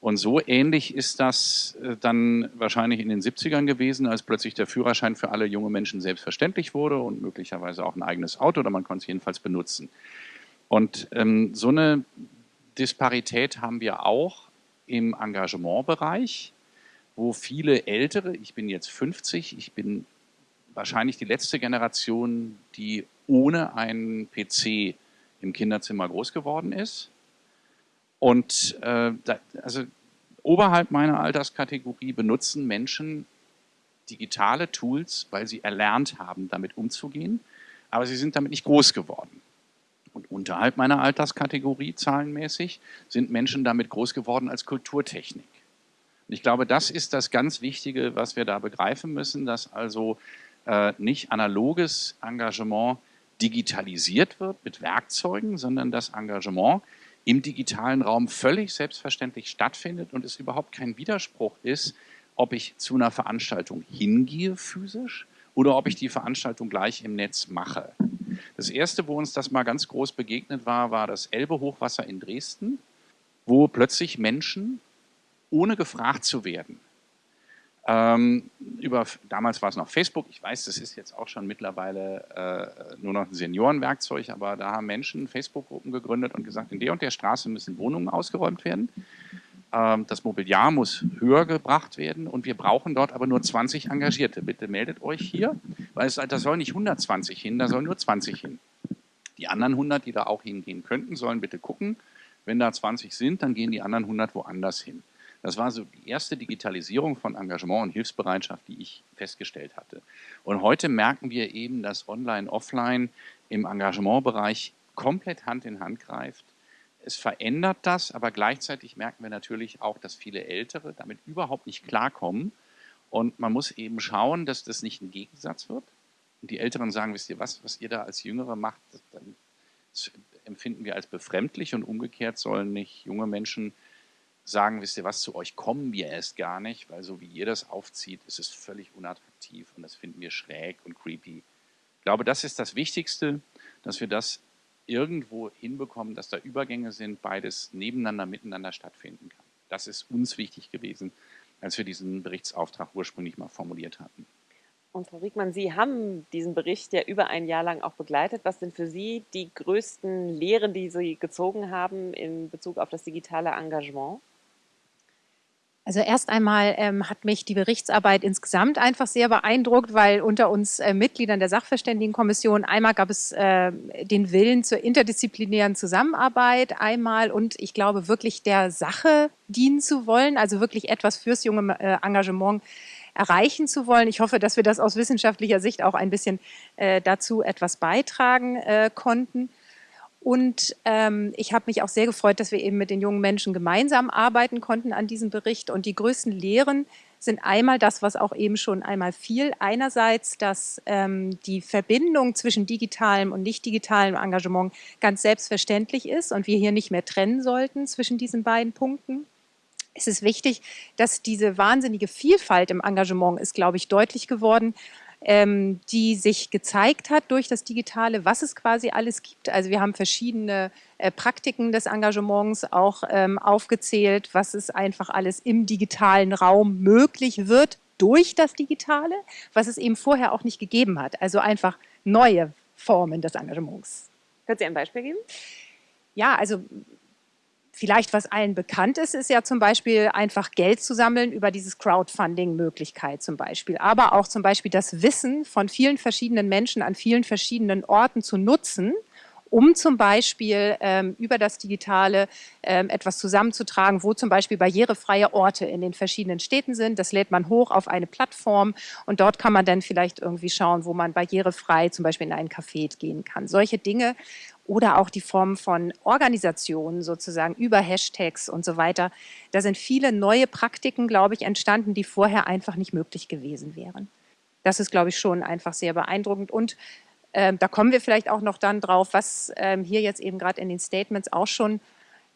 Und so ähnlich ist das äh, dann wahrscheinlich in den 70ern gewesen, als plötzlich der Führerschein für alle junge Menschen selbstverständlich wurde und möglicherweise auch ein eigenes Auto oder man konnte es jedenfalls benutzen. Und ähm, so eine Disparität haben wir auch im Engagementbereich, wo viele Ältere, ich bin jetzt 50, ich bin wahrscheinlich die letzte Generation, die ohne einen PC im Kinderzimmer groß geworden ist und äh, da, also oberhalb meiner Alterskategorie benutzen Menschen digitale Tools, weil sie erlernt haben, damit umzugehen, aber sie sind damit nicht groß geworden. Und unterhalb meiner Alterskategorie zahlenmäßig sind Menschen damit groß geworden als Kulturtechnik. Und ich glaube, das ist das ganz Wichtige, was wir da begreifen müssen, dass also äh, nicht analoges Engagement digitalisiert wird mit Werkzeugen, sondern das Engagement im digitalen Raum völlig selbstverständlich stattfindet und es überhaupt kein Widerspruch ist, ob ich zu einer Veranstaltung hingehe physisch oder ob ich die Veranstaltung gleich im Netz mache. Das erste, wo uns das mal ganz groß begegnet war, war das Elbe-Hochwasser in Dresden, wo plötzlich Menschen, ohne gefragt zu werden, ähm, über, damals war es noch Facebook, ich weiß, das ist jetzt auch schon mittlerweile äh, nur noch ein Seniorenwerkzeug, aber da haben Menschen Facebook-Gruppen gegründet und gesagt, in der und der Straße müssen Wohnungen ausgeräumt werden. Ähm, das Mobiliar muss höher gebracht werden und wir brauchen dort aber nur 20 Engagierte. Bitte meldet euch hier, weil es, da sollen nicht 120 hin, da sollen nur 20 hin. Die anderen 100, die da auch hingehen könnten, sollen bitte gucken. Wenn da 20 sind, dann gehen die anderen 100 woanders hin. Das war so die erste Digitalisierung von Engagement und Hilfsbereitschaft, die ich festgestellt hatte. Und heute merken wir eben, dass Online, Offline im Engagementbereich komplett Hand in Hand greift. Es verändert das, aber gleichzeitig merken wir natürlich auch, dass viele Ältere damit überhaupt nicht klarkommen. Und man muss eben schauen, dass das nicht ein Gegensatz wird. Und die Älteren sagen, wisst ihr was, was ihr da als Jüngere macht, das empfinden wir als befremdlich und umgekehrt sollen nicht junge Menschen sagen, wisst ihr was, zu euch kommen wir erst gar nicht, weil so wie ihr das aufzieht, ist es völlig unattraktiv und das finden wir schräg und creepy. Ich glaube, das ist das Wichtigste, dass wir das irgendwo hinbekommen, dass da Übergänge sind, beides nebeneinander, miteinander stattfinden kann. Das ist uns wichtig gewesen, als wir diesen Berichtsauftrag ursprünglich mal formuliert hatten. Und Frau Riegmann, Sie haben diesen Bericht ja über ein Jahr lang auch begleitet. Was sind für Sie die größten Lehren, die Sie gezogen haben in Bezug auf das digitale Engagement? Also erst einmal ähm, hat mich die Berichtsarbeit insgesamt einfach sehr beeindruckt, weil unter uns äh, Mitgliedern der Sachverständigenkommission einmal gab es äh, den Willen zur interdisziplinären Zusammenarbeit einmal und ich glaube wirklich der Sache dienen zu wollen, also wirklich etwas fürs junge äh, Engagement erreichen zu wollen. Ich hoffe, dass wir das aus wissenschaftlicher Sicht auch ein bisschen äh, dazu etwas beitragen äh, konnten. Und ähm, ich habe mich auch sehr gefreut, dass wir eben mit den jungen Menschen gemeinsam arbeiten konnten an diesem Bericht. Und die größten Lehren sind einmal das, was auch eben schon einmal fiel. Einerseits, dass ähm, die Verbindung zwischen digitalem und nicht digitalem Engagement ganz selbstverständlich ist und wir hier nicht mehr trennen sollten zwischen diesen beiden Punkten. Es ist wichtig, dass diese wahnsinnige Vielfalt im Engagement ist, glaube ich, deutlich geworden ähm, die sich gezeigt hat durch das Digitale, was es quasi alles gibt. Also wir haben verschiedene äh, Praktiken des Engagements auch ähm, aufgezählt, was es einfach alles im digitalen Raum möglich wird durch das Digitale, was es eben vorher auch nicht gegeben hat. Also einfach neue Formen des Engagements. Können Sie ein Beispiel geben? Ja, also Vielleicht, was allen bekannt ist, ist ja zum Beispiel einfach Geld zu sammeln über dieses Crowdfunding-Möglichkeit zum Beispiel. Aber auch zum Beispiel das Wissen von vielen verschiedenen Menschen an vielen verschiedenen Orten zu nutzen, um zum Beispiel ähm, über das Digitale ähm, etwas zusammenzutragen, wo zum Beispiel barrierefreie Orte in den verschiedenen Städten sind. Das lädt man hoch auf eine Plattform und dort kann man dann vielleicht irgendwie schauen, wo man barrierefrei zum Beispiel in einen Café gehen kann. Solche Dinge oder auch die Form von Organisationen sozusagen über Hashtags und so weiter. Da sind viele neue Praktiken, glaube ich, entstanden, die vorher einfach nicht möglich gewesen wären. Das ist, glaube ich, schon einfach sehr beeindruckend. Und äh, da kommen wir vielleicht auch noch dann drauf, was äh, hier jetzt eben gerade in den Statements auch schon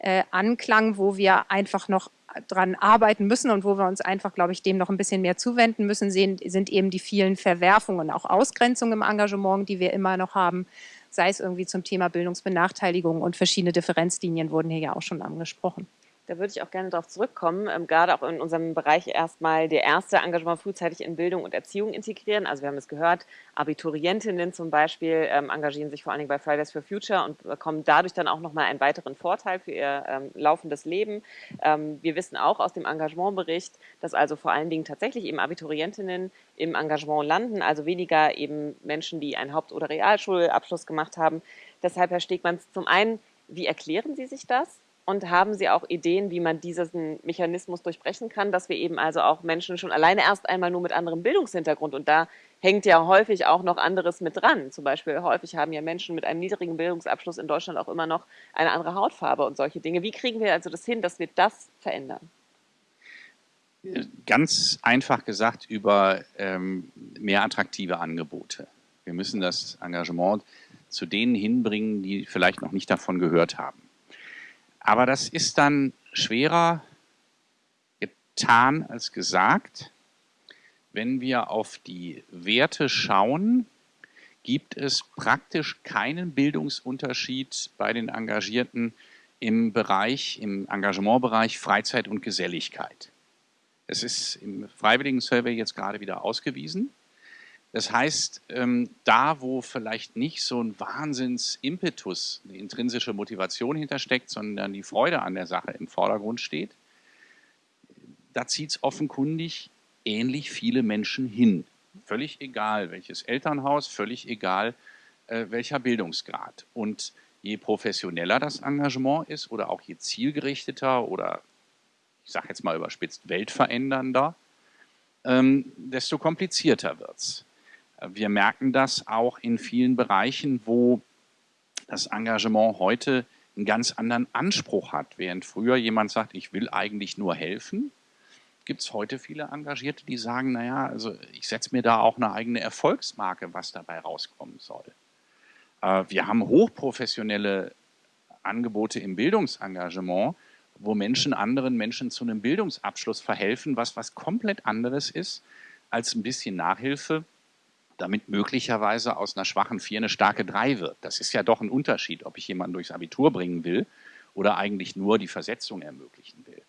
äh, anklang, wo wir einfach noch dran arbeiten müssen und wo wir uns einfach, glaube ich, dem noch ein bisschen mehr zuwenden müssen, sehen, sind eben die vielen Verwerfungen, auch Ausgrenzungen im Engagement, die wir immer noch haben sei es irgendwie zum Thema Bildungsbenachteiligung und verschiedene Differenzlinien wurden hier ja auch schon angesprochen. Da würde ich auch gerne darauf zurückkommen, ähm, gerade auch in unserem Bereich erstmal der erste Engagement frühzeitig in Bildung und Erziehung integrieren. Also wir haben es gehört, Abiturientinnen zum Beispiel ähm, engagieren sich vor allen Dingen bei Fridays for Future und bekommen dadurch dann auch nochmal einen weiteren Vorteil für ihr ähm, laufendes Leben. Ähm, wir wissen auch aus dem Engagementbericht, dass also vor allen Dingen tatsächlich eben Abiturientinnen im Engagement landen, also weniger eben Menschen, die einen Haupt- oder Realschulabschluss gemacht haben. Deshalb, Herr Stegmann, zum einen, wie erklären Sie sich das? Und haben Sie auch Ideen, wie man diesen Mechanismus durchbrechen kann, dass wir eben also auch Menschen schon alleine erst einmal nur mit anderem Bildungshintergrund und da hängt ja häufig auch noch anderes mit dran. Zum Beispiel häufig haben ja Menschen mit einem niedrigen Bildungsabschluss in Deutschland auch immer noch eine andere Hautfarbe und solche Dinge. Wie kriegen wir also das hin, dass wir das verändern? Ganz einfach gesagt über ähm, mehr attraktive Angebote. Wir müssen das Engagement zu denen hinbringen, die vielleicht noch nicht davon gehört haben. Aber das ist dann schwerer getan als gesagt. Wenn wir auf die Werte schauen, gibt es praktisch keinen Bildungsunterschied bei den Engagierten im Bereich, im Engagementbereich Freizeit und Geselligkeit. Es ist im Freiwilligen Survey jetzt gerade wieder ausgewiesen. Das heißt, ähm, da wo vielleicht nicht so ein Wahnsinnsimpetus, eine intrinsische Motivation hintersteckt, sondern die Freude an der Sache im Vordergrund steht, da zieht es offenkundig ähnlich viele Menschen hin. Völlig egal, welches Elternhaus, völlig egal, äh, welcher Bildungsgrad. Und je professioneller das Engagement ist oder auch je zielgerichteter oder ich sage jetzt mal überspitzt weltverändernder, ähm, desto komplizierter wird es. Wir merken das auch in vielen Bereichen, wo das Engagement heute einen ganz anderen Anspruch hat. Während früher jemand sagt, ich will eigentlich nur helfen, gibt es heute viele Engagierte, die sagen, naja, also ich setze mir da auch eine eigene Erfolgsmarke, was dabei rauskommen soll. Äh, wir haben hochprofessionelle Angebote im Bildungsengagement, wo Menschen anderen Menschen zu einem Bildungsabschluss verhelfen, was was komplett anderes ist als ein bisschen Nachhilfe damit möglicherweise aus einer schwachen 4 eine starke 3 wird. Das ist ja doch ein Unterschied, ob ich jemanden durchs Abitur bringen will oder eigentlich nur die Versetzung ermöglichen will.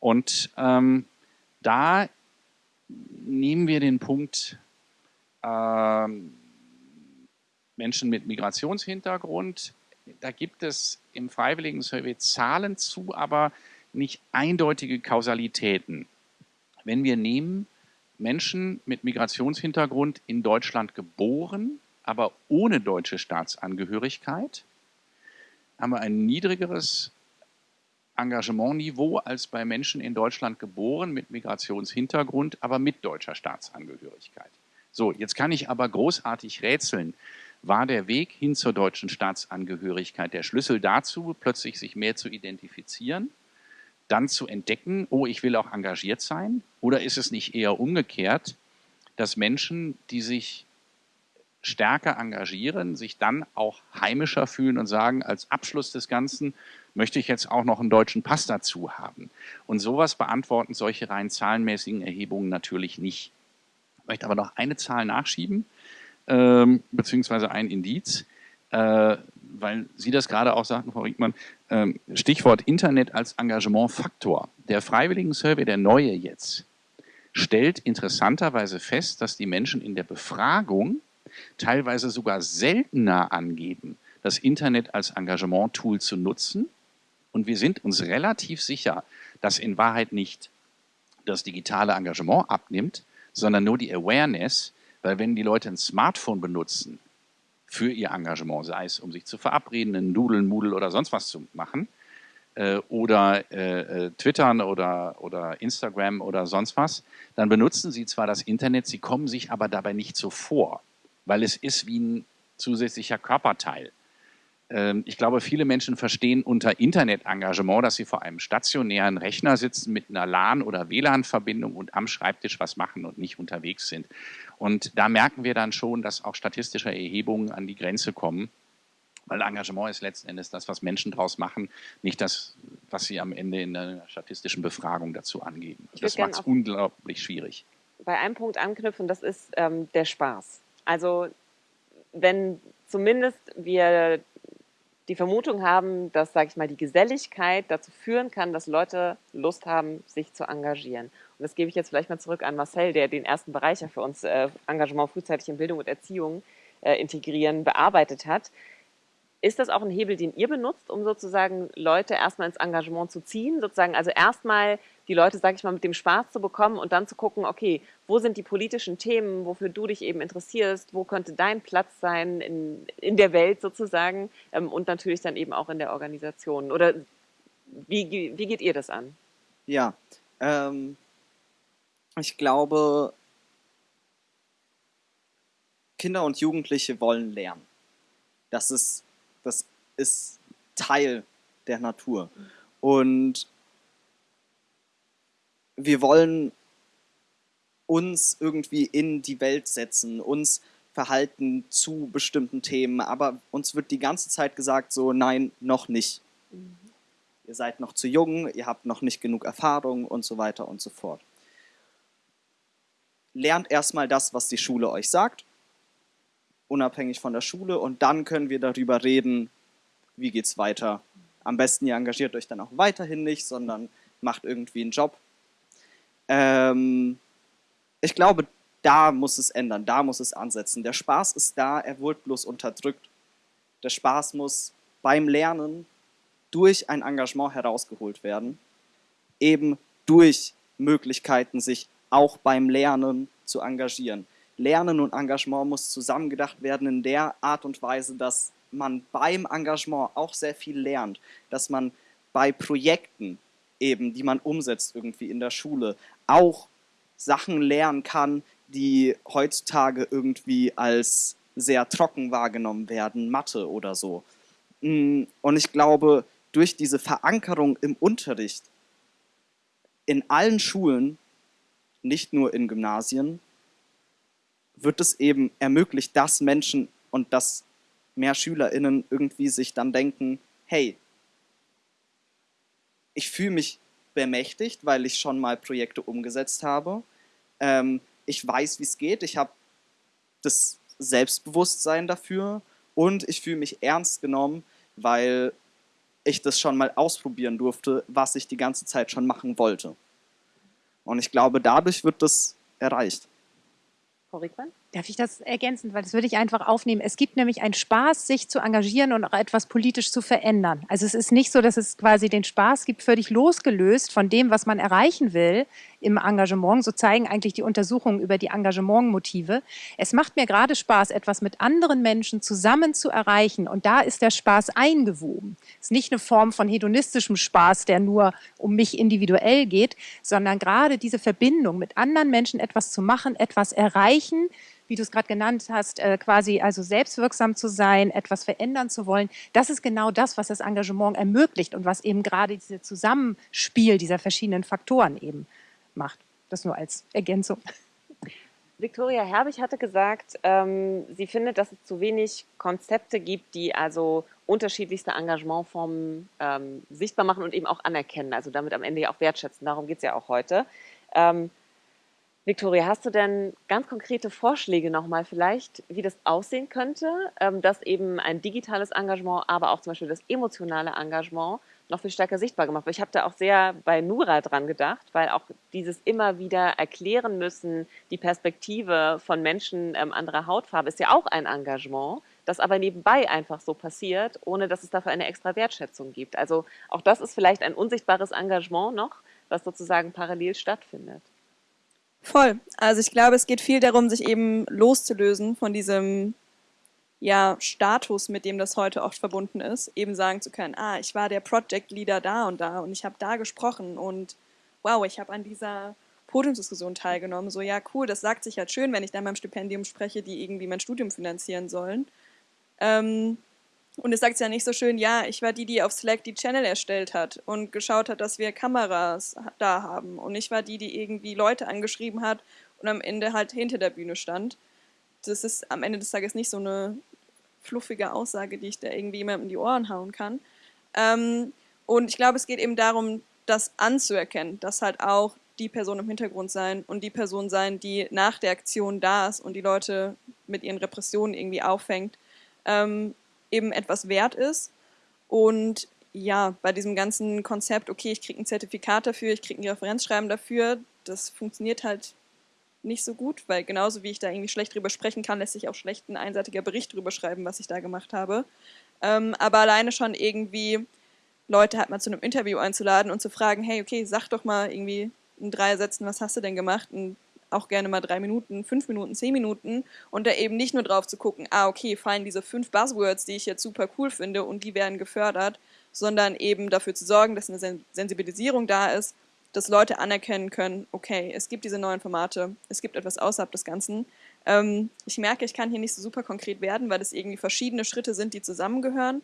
Und ähm, da nehmen wir den Punkt ähm, Menschen mit Migrationshintergrund. Da gibt es im Freiwilligen Survey Zahlen zu, aber nicht eindeutige Kausalitäten. wenn wir nehmen, Menschen mit Migrationshintergrund in Deutschland geboren, aber ohne deutsche Staatsangehörigkeit, haben wir ein niedrigeres Engagementniveau als bei Menschen in Deutschland geboren mit Migrationshintergrund, aber mit deutscher Staatsangehörigkeit. So, jetzt kann ich aber großartig rätseln. War der Weg hin zur deutschen Staatsangehörigkeit der Schlüssel dazu, plötzlich sich mehr zu identifizieren, dann zu entdecken, oh, ich will auch engagiert sein? Oder ist es nicht eher umgekehrt, dass Menschen, die sich stärker engagieren, sich dann auch heimischer fühlen und sagen, als Abschluss des Ganzen möchte ich jetzt auch noch einen deutschen Pass dazu haben. Und sowas beantworten solche rein zahlenmäßigen Erhebungen natürlich nicht. Ich möchte aber noch eine Zahl nachschieben, ähm, beziehungsweise ein Indiz, äh, weil Sie das gerade auch sagten, Frau Riegmann, ähm, Stichwort Internet als Engagementfaktor. Der Freiwilligen Survey, der neue jetzt, stellt interessanterweise fest, dass die Menschen in der Befragung teilweise sogar seltener angeben, das Internet als Engagement-Tool zu nutzen. Und wir sind uns relativ sicher, dass in Wahrheit nicht das digitale Engagement abnimmt, sondern nur die Awareness, weil wenn die Leute ein Smartphone benutzen für ihr Engagement, sei es um sich zu verabreden, einen Nudeln, Moodle oder sonst was zu machen, äh, oder äh, äh, Twittern oder, oder Instagram oder sonst was, dann benutzen sie zwar das Internet, sie kommen sich aber dabei nicht so vor weil es ist wie ein zusätzlicher Körperteil. Ähm, ich glaube, viele Menschen verstehen unter Internetengagement, dass sie vor einem stationären Rechner sitzen mit einer LAN- oder WLAN-Verbindung und am Schreibtisch was machen und nicht unterwegs sind. Und da merken wir dann schon, dass auch statistische Erhebungen an die Grenze kommen, weil Engagement ist letzten Endes das, was Menschen daraus machen, nicht das, was sie am Ende in einer statistischen Befragung dazu angeben. Das macht es unglaublich schwierig. Bei einem Punkt anknüpfen, das ist ähm, der Spaß. Also wenn zumindest wir die Vermutung haben, dass, sage ich mal, die Geselligkeit dazu führen kann, dass Leute Lust haben, sich zu engagieren. Und das gebe ich jetzt vielleicht mal zurück an Marcel, der den ersten Bereich für uns äh, Engagement frühzeitig in Bildung und Erziehung äh, integrieren bearbeitet hat. Ist das auch ein Hebel, den ihr benutzt, um sozusagen Leute erstmal ins Engagement zu ziehen? Sozusagen also erstmal die Leute, sage ich mal, mit dem Spaß zu bekommen und dann zu gucken, okay, wo sind die politischen Themen, wofür du dich eben interessierst, wo könnte dein Platz sein in, in der Welt sozusagen ähm, und natürlich dann eben auch in der Organisation. Oder wie, wie geht ihr das an? Ja, ähm, ich glaube, Kinder und Jugendliche wollen lernen. Das ist das ist Teil der Natur. Und wir wollen uns irgendwie in die Welt setzen, uns verhalten zu bestimmten Themen, aber uns wird die ganze Zeit gesagt, so nein, noch nicht. Mhm. Ihr seid noch zu jung, ihr habt noch nicht genug Erfahrung und so weiter und so fort. Lernt erstmal das, was die Schule euch sagt unabhängig von der Schule und dann können wir darüber reden, wie geht es weiter. Am besten ihr engagiert euch dann auch weiterhin nicht, sondern macht irgendwie einen Job. Ähm, ich glaube, da muss es ändern, da muss es ansetzen. Der Spaß ist da, er wurde bloß unterdrückt. Der Spaß muss beim Lernen durch ein Engagement herausgeholt werden, eben durch Möglichkeiten, sich auch beim Lernen zu engagieren. Lernen und Engagement muss zusammengedacht werden in der Art und Weise, dass man beim Engagement auch sehr viel lernt, dass man bei Projekten eben, die man umsetzt irgendwie in der Schule, auch Sachen lernen kann, die heutzutage irgendwie als sehr trocken wahrgenommen werden, Mathe oder so. Mm, und ich glaube, durch diese Verankerung im Unterricht in allen Schulen, nicht nur in Gymnasien, wird es eben ermöglicht, dass Menschen und dass mehr SchülerInnen irgendwie sich dann denken, hey, ich fühle mich bemächtigt, weil ich schon mal Projekte umgesetzt habe. Ähm, ich weiß, wie es geht. Ich habe das Selbstbewusstsein dafür und ich fühle mich ernst genommen, weil ich das schon mal ausprobieren durfte, was ich die ganze Zeit schon machen wollte. Und ich glaube, dadurch wird das erreicht. Frau Rickmann? Darf ich das ergänzen? Weil das würde ich einfach aufnehmen. Es gibt nämlich einen Spaß, sich zu engagieren und auch etwas politisch zu verändern. Also es ist nicht so, dass es quasi den Spaß gibt, völlig losgelöst von dem, was man erreichen will im Engagement. So zeigen eigentlich die Untersuchungen über die Engagementmotive. Es macht mir gerade Spaß, etwas mit anderen Menschen zusammen zu erreichen. Und da ist der Spaß eingewoben. Es ist nicht eine Form von hedonistischem Spaß, der nur um mich individuell geht, sondern gerade diese Verbindung mit anderen Menschen etwas zu machen, etwas erreichen, wie du es gerade genannt hast, äh, quasi also selbstwirksam zu sein, etwas verändern zu wollen, das ist genau das, was das Engagement ermöglicht und was eben gerade dieses Zusammenspiel dieser verschiedenen Faktoren eben macht. Das nur als Ergänzung. Viktoria Herbig hatte gesagt, ähm, sie findet, dass es zu wenig Konzepte gibt, die also unterschiedlichste Engagementformen ähm, sichtbar machen und eben auch anerkennen, also damit am Ende ja auch wertschätzen. Darum geht es ja auch heute. Ähm, Victoria, hast du denn ganz konkrete Vorschläge nochmal vielleicht, wie das aussehen könnte, ähm, dass eben ein digitales Engagement, aber auch zum Beispiel das emotionale Engagement noch viel stärker sichtbar gemacht wird? Ich habe da auch sehr bei Nura dran gedacht, weil auch dieses immer wieder erklären müssen, die Perspektive von Menschen ähm, anderer Hautfarbe ist ja auch ein Engagement, das aber nebenbei einfach so passiert, ohne dass es dafür eine extra Wertschätzung gibt. Also auch das ist vielleicht ein unsichtbares Engagement noch, was sozusagen parallel stattfindet. Voll. Also ich glaube, es geht viel darum, sich eben loszulösen von diesem ja, Status, mit dem das heute oft verbunden ist, eben sagen zu können, ah, ich war der Project Leader da und da und ich habe da gesprochen und wow, ich habe an dieser Podiumsdiskussion teilgenommen. So, ja, cool, das sagt sich halt schön, wenn ich dann beim Stipendium spreche, die irgendwie mein Studium finanzieren sollen. Ähm, und es sagt ja nicht so schön, ja, ich war die, die auf Slack die Channel erstellt hat und geschaut hat, dass wir Kameras da haben. Und ich war die, die irgendwie Leute angeschrieben hat und am Ende halt hinter der Bühne stand. Das ist am Ende des Tages nicht so eine fluffige Aussage, die ich da irgendwie jemandem in die Ohren hauen kann. Ähm, und ich glaube, es geht eben darum, das anzuerkennen, dass halt auch die Person im Hintergrund sein und die Person sein, die nach der Aktion da ist und die Leute mit ihren Repressionen irgendwie auffängt. Ähm, eben etwas wert ist. Und ja, bei diesem ganzen Konzept, okay, ich kriege ein Zertifikat dafür, ich kriege ein Referenzschreiben dafür, das funktioniert halt nicht so gut, weil genauso wie ich da irgendwie schlecht drüber sprechen kann, lässt sich auch schlecht ein einseitiger Bericht drüber schreiben, was ich da gemacht habe. Ähm, aber alleine schon irgendwie Leute halt mal zu einem Interview einzuladen und zu fragen, hey, okay, sag doch mal irgendwie in drei Sätzen, was hast du denn gemacht? Und auch gerne mal drei Minuten, fünf Minuten, zehn Minuten und da eben nicht nur drauf zu gucken, ah, okay, fallen diese fünf Buzzwords, die ich jetzt super cool finde und die werden gefördert, sondern eben dafür zu sorgen, dass eine Sensibilisierung da ist, dass Leute anerkennen können, okay, es gibt diese neuen Formate, es gibt etwas außerhalb des Ganzen. Ähm, ich merke, ich kann hier nicht so super konkret werden, weil es irgendwie verschiedene Schritte sind, die zusammengehören.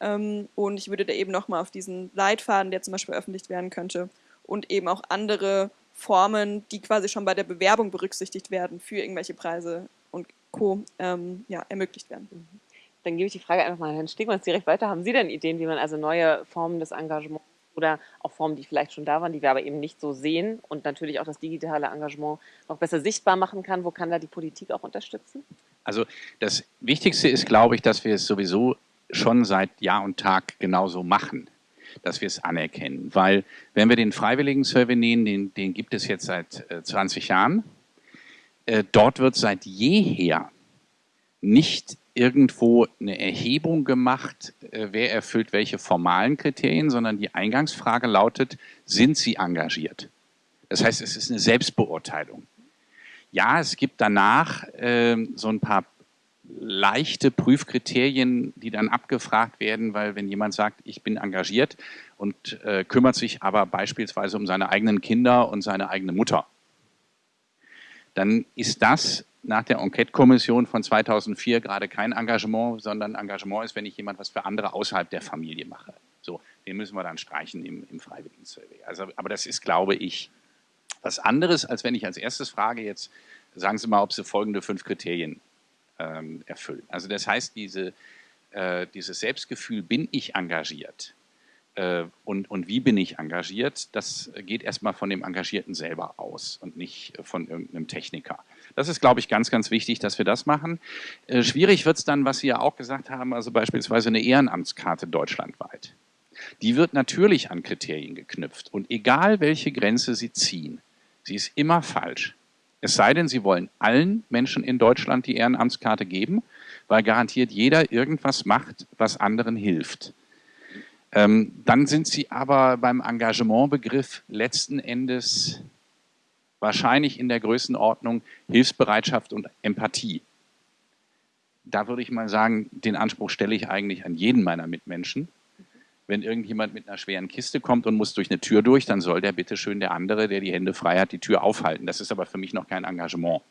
Ähm, und ich würde da eben nochmal auf diesen Leitfaden, der zum Beispiel veröffentlicht werden könnte, und eben auch andere Formen, die quasi schon bei der Bewerbung berücksichtigt werden für irgendwelche Preise und Co. Ähm, ja, ermöglicht werden. Mhm. Dann gebe ich die Frage einfach mal an Herrn Stegmanns direkt weiter. Haben Sie denn Ideen, wie man also neue Formen des Engagements oder auch Formen, die vielleicht schon da waren, die wir aber eben nicht so sehen und natürlich auch das digitale Engagement noch besser sichtbar machen kann? Wo kann da die Politik auch unterstützen? Also das Wichtigste ist, glaube ich, dass wir es sowieso schon seit Jahr und Tag genauso machen dass wir es anerkennen. Weil wenn wir den Freiwilligen Survey nehmen, den, den gibt es jetzt seit äh, 20 Jahren, äh, dort wird seit jeher nicht irgendwo eine Erhebung gemacht, äh, wer erfüllt welche formalen Kriterien, sondern die Eingangsfrage lautet, sind Sie engagiert? Das heißt, es ist eine Selbstbeurteilung. Ja, es gibt danach äh, so ein paar leichte Prüfkriterien, die dann abgefragt werden, weil wenn jemand sagt, ich bin engagiert und äh, kümmert sich aber beispielsweise um seine eigenen Kinder und seine eigene Mutter, dann ist das nach der Enquete-Kommission von 2004 gerade kein Engagement, sondern Engagement ist, wenn ich jemand was für andere außerhalb der Familie mache. So, den müssen wir dann streichen im, im Freiwilligen Survey. Also, aber das ist, glaube ich, was anderes, als wenn ich als erstes frage, jetzt sagen Sie mal, ob Sie folgende fünf Kriterien ähm, erfüllen. Also das heißt, diese, äh, dieses Selbstgefühl, bin ich engagiert äh, und, und wie bin ich engagiert, das geht erstmal von dem Engagierten selber aus und nicht von irgendeinem Techniker. Das ist, glaube ich, ganz, ganz wichtig, dass wir das machen. Äh, schwierig wird es dann, was Sie ja auch gesagt haben, also beispielsweise eine Ehrenamtskarte deutschlandweit. Die wird natürlich an Kriterien geknüpft und egal welche Grenze Sie ziehen, sie ist immer falsch. Es sei denn, Sie wollen allen Menschen in Deutschland die Ehrenamtskarte geben, weil garantiert jeder irgendwas macht, was anderen hilft. Ähm, dann sind Sie aber beim Engagementbegriff letzten Endes wahrscheinlich in der Größenordnung Hilfsbereitschaft und Empathie. Da würde ich mal sagen, den Anspruch stelle ich eigentlich an jeden meiner Mitmenschen. Wenn irgendjemand mit einer schweren Kiste kommt und muss durch eine Tür durch, dann soll der bitteschön der andere, der die Hände frei hat, die Tür aufhalten. Das ist aber für mich noch kein Engagement.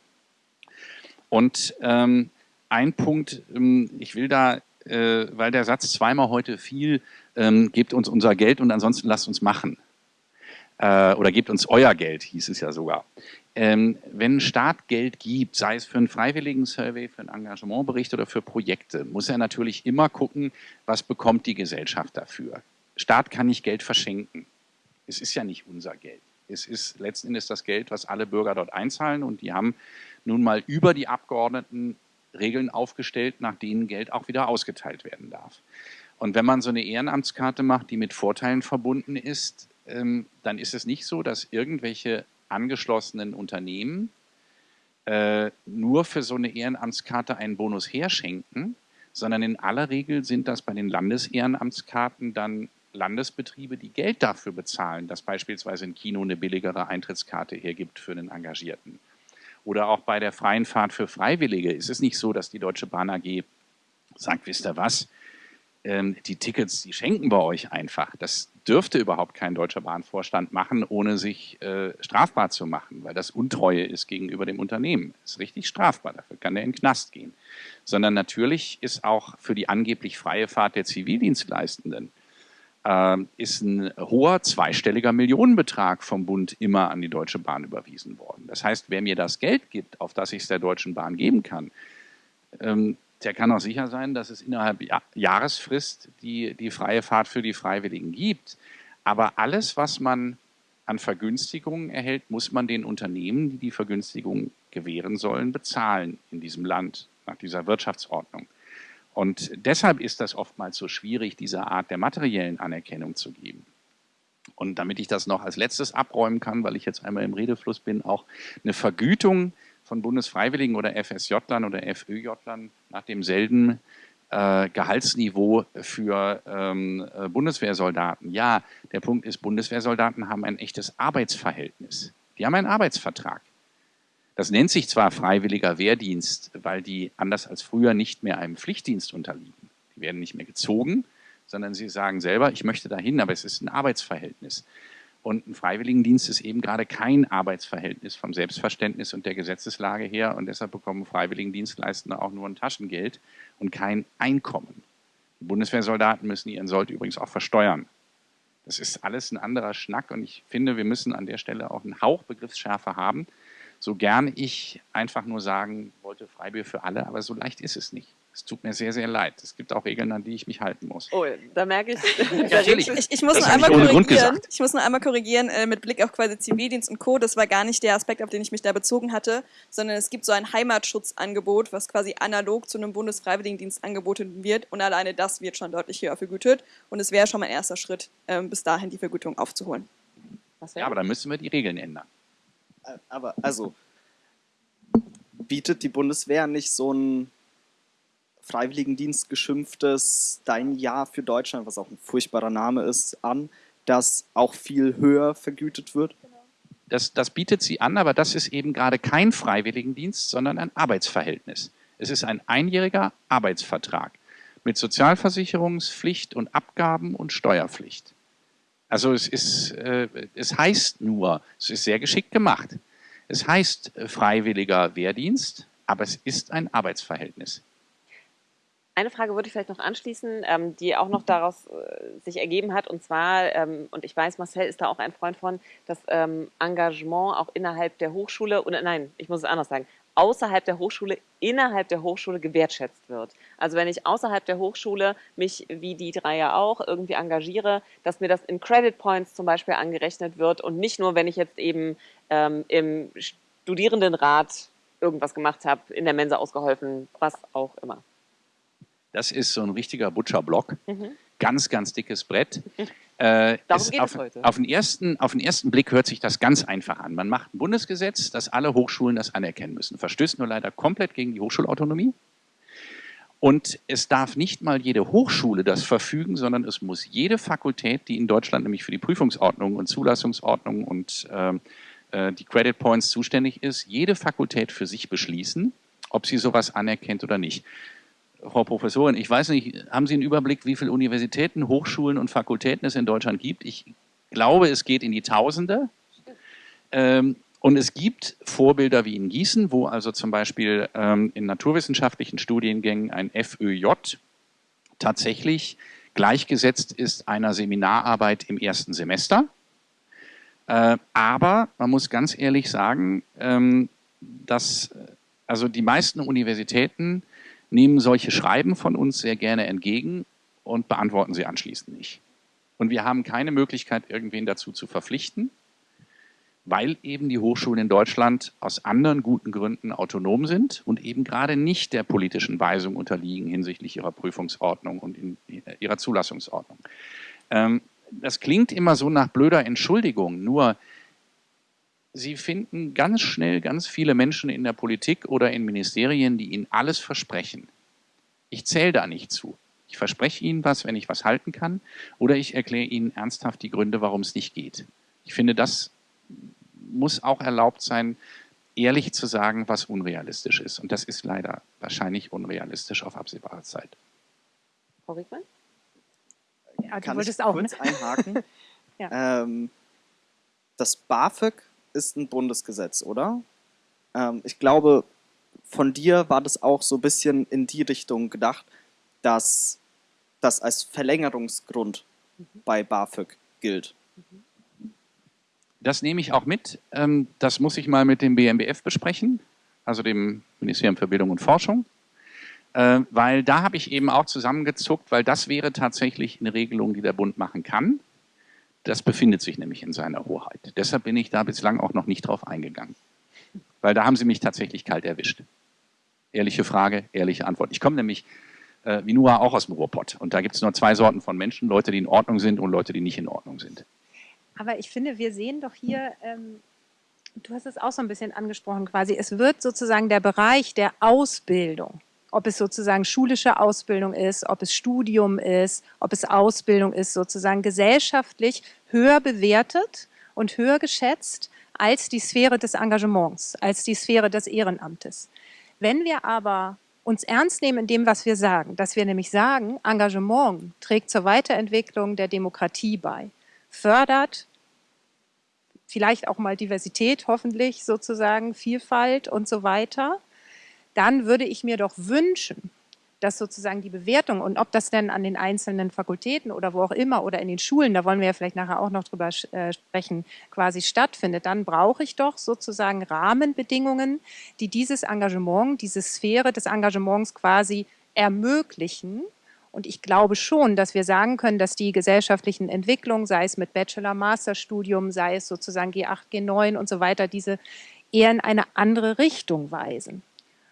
Und ähm, ein Punkt, ähm, ich will da, äh, weil der Satz zweimal heute fiel, ähm, gebt uns unser Geld und ansonsten lasst uns machen. Äh, oder gebt uns euer Geld, hieß es ja sogar. Ähm, wenn Staat Geld gibt, sei es für einen freiwilligen Survey, für einen Engagementbericht oder für Projekte, muss er natürlich immer gucken, was bekommt die Gesellschaft dafür. Staat kann nicht Geld verschenken. Es ist ja nicht unser Geld. Es ist letzten Endes das Geld, was alle Bürger dort einzahlen und die haben nun mal über die Abgeordneten Regeln aufgestellt, nach denen Geld auch wieder ausgeteilt werden darf. Und wenn man so eine Ehrenamtskarte macht, die mit Vorteilen verbunden ist, dann ist es nicht so, dass irgendwelche angeschlossenen Unternehmen äh, nur für so eine Ehrenamtskarte einen Bonus herschenken, sondern in aller Regel sind das bei den Landesehrenamtskarten dann Landesbetriebe, die Geld dafür bezahlen, dass beispielsweise ein Kino eine billigere Eintrittskarte hergibt für einen Engagierten. Oder auch bei der freien Fahrt für Freiwillige ist es nicht so, dass die Deutsche Bahn AG sagt, wisst ihr was, ähm, die Tickets, die schenken wir euch einfach. Das dürfte überhaupt kein deutscher Bahnvorstand machen, ohne sich äh, strafbar zu machen, weil das Untreue ist gegenüber dem Unternehmen. Ist richtig strafbar, dafür kann der in den Knast gehen. Sondern natürlich ist auch für die angeblich freie Fahrt der Zivildienstleistenden äh, ist ein hoher zweistelliger Millionenbetrag vom Bund immer an die Deutsche Bahn überwiesen worden. Das heißt, wer mir das Geld gibt, auf das ich es der Deutschen Bahn geben kann, ähm, der kann auch sicher sein, dass es innerhalb Jahresfrist die, die freie Fahrt für die Freiwilligen gibt. Aber alles, was man an Vergünstigungen erhält, muss man den Unternehmen, die die Vergünstigung gewähren sollen, bezahlen in diesem Land nach dieser Wirtschaftsordnung. Und deshalb ist das oftmals so schwierig, diese Art der materiellen Anerkennung zu geben. Und damit ich das noch als letztes abräumen kann, weil ich jetzt einmal im Redefluss bin, auch eine Vergütung von Bundesfreiwilligen oder FSJ-Lern oder FÖJ-Lern nach demselben äh, Gehaltsniveau für ähm, äh, Bundeswehrsoldaten. Ja, der Punkt ist, Bundeswehrsoldaten haben ein echtes Arbeitsverhältnis. Die haben einen Arbeitsvertrag. Das nennt sich zwar freiwilliger Wehrdienst, weil die anders als früher nicht mehr einem Pflichtdienst unterliegen. Die werden nicht mehr gezogen, sondern sie sagen selber, ich möchte dahin, aber es ist ein Arbeitsverhältnis. Und ein Freiwilligendienst ist eben gerade kein Arbeitsverhältnis vom Selbstverständnis und der Gesetzeslage her. Und deshalb bekommen Freiwilligendienstleistende auch nur ein Taschengeld und kein Einkommen. Die Bundeswehrsoldaten müssen ihren Sold übrigens auch versteuern. Das ist alles ein anderer Schnack und ich finde, wir müssen an der Stelle auch einen Hauch Begriffsschärfe haben. So gern ich einfach nur sagen wollte, Freibier für alle, aber so leicht ist es nicht. Es tut mir sehr, sehr leid. Es gibt auch Regeln, an die ich mich halten muss. Oh, da merke ich. Natürlich. Ich, ich, muss nur einmal korrigieren. Ich muss nur einmal korrigieren äh, mit Blick auf quasi Zivildienst und Co. Das war gar nicht der Aspekt, auf den ich mich da bezogen hatte, sondern es gibt so ein Heimatschutzangebot, was quasi analog zu einem Bundesfreiwilligendienst angeboten wird. Und alleine das wird schon deutlich höher vergütet. Und es wäre schon mal ein erster Schritt, äh, bis dahin die Vergütung aufzuholen. ja, aber dann müssen wir die Regeln ändern. Äh, aber also bietet die Bundeswehr nicht so ein Freiwilligendienst geschimpftes Dein Jahr für Deutschland, was auch ein furchtbarer Name ist, an, das auch viel höher vergütet wird? Das, das bietet sie an, aber das ist eben gerade kein Freiwilligendienst, sondern ein Arbeitsverhältnis. Es ist ein einjähriger Arbeitsvertrag mit Sozialversicherungspflicht und Abgaben und Steuerpflicht. Also es, ist, äh, es heißt nur, es ist sehr geschickt gemacht. Es heißt äh, freiwilliger Wehrdienst, aber es ist ein Arbeitsverhältnis. Eine Frage würde ich vielleicht noch anschließen, ähm, die auch noch daraus äh, sich ergeben hat. Und zwar, ähm, und ich weiß, Marcel ist da auch ein Freund von, das ähm, Engagement auch innerhalb der Hochschule, oder nein, ich muss es anders sagen, außerhalb der Hochschule, innerhalb der Hochschule gewertschätzt wird. Also wenn ich außerhalb der Hochschule mich, wie die drei ja auch, irgendwie engagiere, dass mir das in Credit Points zum Beispiel angerechnet wird und nicht nur, wenn ich jetzt eben ähm, im Studierendenrat irgendwas gemacht habe, in der Mensa ausgeholfen, was auch immer. Das ist so ein richtiger Butcherblock. Mhm. Ganz, ganz dickes Brett. Äh, Darum geht auf, es heute. Auf den, ersten, auf den ersten Blick hört sich das ganz einfach an. Man macht ein Bundesgesetz, dass alle Hochschulen das anerkennen müssen. Verstößt nur leider komplett gegen die Hochschulautonomie. Und es darf nicht mal jede Hochschule das verfügen, sondern es muss jede Fakultät, die in Deutschland nämlich für die Prüfungsordnung und Zulassungsordnung und ähm, äh, die Credit Points zuständig ist, jede Fakultät für sich beschließen, ob sie sowas anerkennt oder nicht. Frau Professorin, ich weiß nicht, haben Sie einen Überblick, wie viele Universitäten, Hochschulen und Fakultäten es in Deutschland gibt? Ich glaube, es geht in die Tausende. Ähm, und es gibt Vorbilder wie in Gießen, wo also zum Beispiel ähm, in naturwissenschaftlichen Studiengängen ein FÖJ tatsächlich gleichgesetzt ist einer Seminararbeit im ersten Semester. Äh, aber man muss ganz ehrlich sagen, ähm, dass also die meisten Universitäten nehmen solche Schreiben von uns sehr gerne entgegen und beantworten sie anschließend nicht. Und wir haben keine Möglichkeit, irgendwen dazu zu verpflichten, weil eben die Hochschulen in Deutschland aus anderen guten Gründen autonom sind und eben gerade nicht der politischen Weisung unterliegen hinsichtlich ihrer Prüfungsordnung und ihrer Zulassungsordnung. Ähm, das klingt immer so nach blöder Entschuldigung, nur Sie finden ganz schnell ganz viele Menschen in der Politik oder in Ministerien, die Ihnen alles versprechen. Ich zähle da nicht zu. Ich verspreche Ihnen was, wenn ich was halten kann, oder ich erkläre Ihnen ernsthaft die Gründe, warum es nicht geht. Ich finde, das muss auch erlaubt sein, ehrlich zu sagen, was unrealistisch ist. Und das ist leider wahrscheinlich unrealistisch auf absehbare Zeit. Frau Riegmann? Ja, du Kann wolltest ich auch, kurz ne? einhaken? ähm, das BAföG ist ein Bundesgesetz, oder? Ähm, ich glaube, von dir war das auch so ein bisschen in die Richtung gedacht, dass das als Verlängerungsgrund bei BAföG gilt. Das nehme ich auch mit. Ähm, Das muss ich mal mit dem BMBF besprechen, also dem Ministerium für Bildung und Forschung, Äh, weil da habe ich eben auch zusammengezuckt, weil das wäre tatsächlich eine Regelung, die der Bund machen kann. Das befindet sich nämlich in seiner Hoheit. Deshalb bin ich da bislang auch noch nicht drauf eingegangen. Weil da haben Sie mich tatsächlich kalt erwischt. Ehrliche Frage, ehrliche Antwort. Ich komme nämlich äh, wie Nua auch aus dem Ruhrpott. Und da gibt es nur zwei Sorten von Menschen, Leute, die in Ordnung sind und Leute, die nicht in Ordnung sind. Aber ich finde, wir sehen doch hier, ähm, du hast es auch so ein bisschen angesprochen quasi, es wird sozusagen der Bereich der Ausbildung, ob es sozusagen schulische Ausbildung ist, ob es Studium ist, ob es Ausbildung ist, sozusagen gesellschaftlich höher bewertet und höher geschätzt als die Sphäre des Engagements, als die Sphäre des Ehrenamtes. Wenn wir aber uns ernst nehmen in dem, was wir sagen, dass wir nämlich sagen, Engagement trägt zur Weiterentwicklung der Demokratie bei, fördert vielleicht auch mal Diversität, hoffentlich sozusagen, Vielfalt und so weiter, dann würde ich mir doch wünschen, dass sozusagen die Bewertung und ob das denn an den einzelnen Fakultäten oder wo auch immer oder in den Schulen, da wollen wir ja vielleicht nachher auch noch drüber äh, sprechen, quasi stattfindet, dann brauche ich doch sozusagen Rahmenbedingungen, die dieses Engagement, diese Sphäre des Engagements quasi ermöglichen. Und ich glaube schon, dass wir sagen können, dass die gesellschaftlichen Entwicklungen, sei es mit Bachelor-Master-Studium, sei es sozusagen G8, G9 und so weiter, diese eher in eine andere Richtung weisen.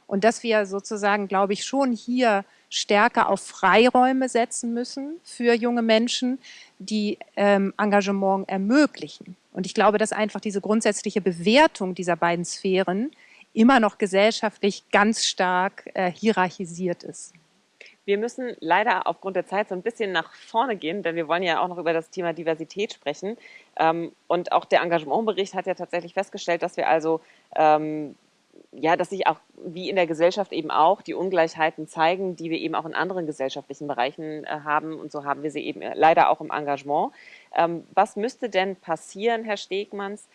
Und dass wir sozusagen, glaube ich, schon hier stärker auf Freiräume setzen müssen für junge Menschen, die ähm, Engagement ermöglichen. Und ich glaube, dass einfach diese grundsätzliche Bewertung dieser beiden Sphären immer noch gesellschaftlich ganz stark äh, hierarchisiert ist. Wir müssen leider aufgrund der Zeit so ein bisschen nach vorne gehen, denn wir wollen ja auch noch über das Thema Diversität sprechen. Ähm, und auch der Engagementbericht hat ja tatsächlich festgestellt, dass wir also ähm, ja, dass sich auch wie in der Gesellschaft eben auch die Ungleichheiten zeigen, die wir eben auch in anderen gesellschaftlichen Bereichen äh, haben. Und so haben wir sie eben leider auch im Engagement. Ähm, was müsste denn passieren, Herr Stegmanns,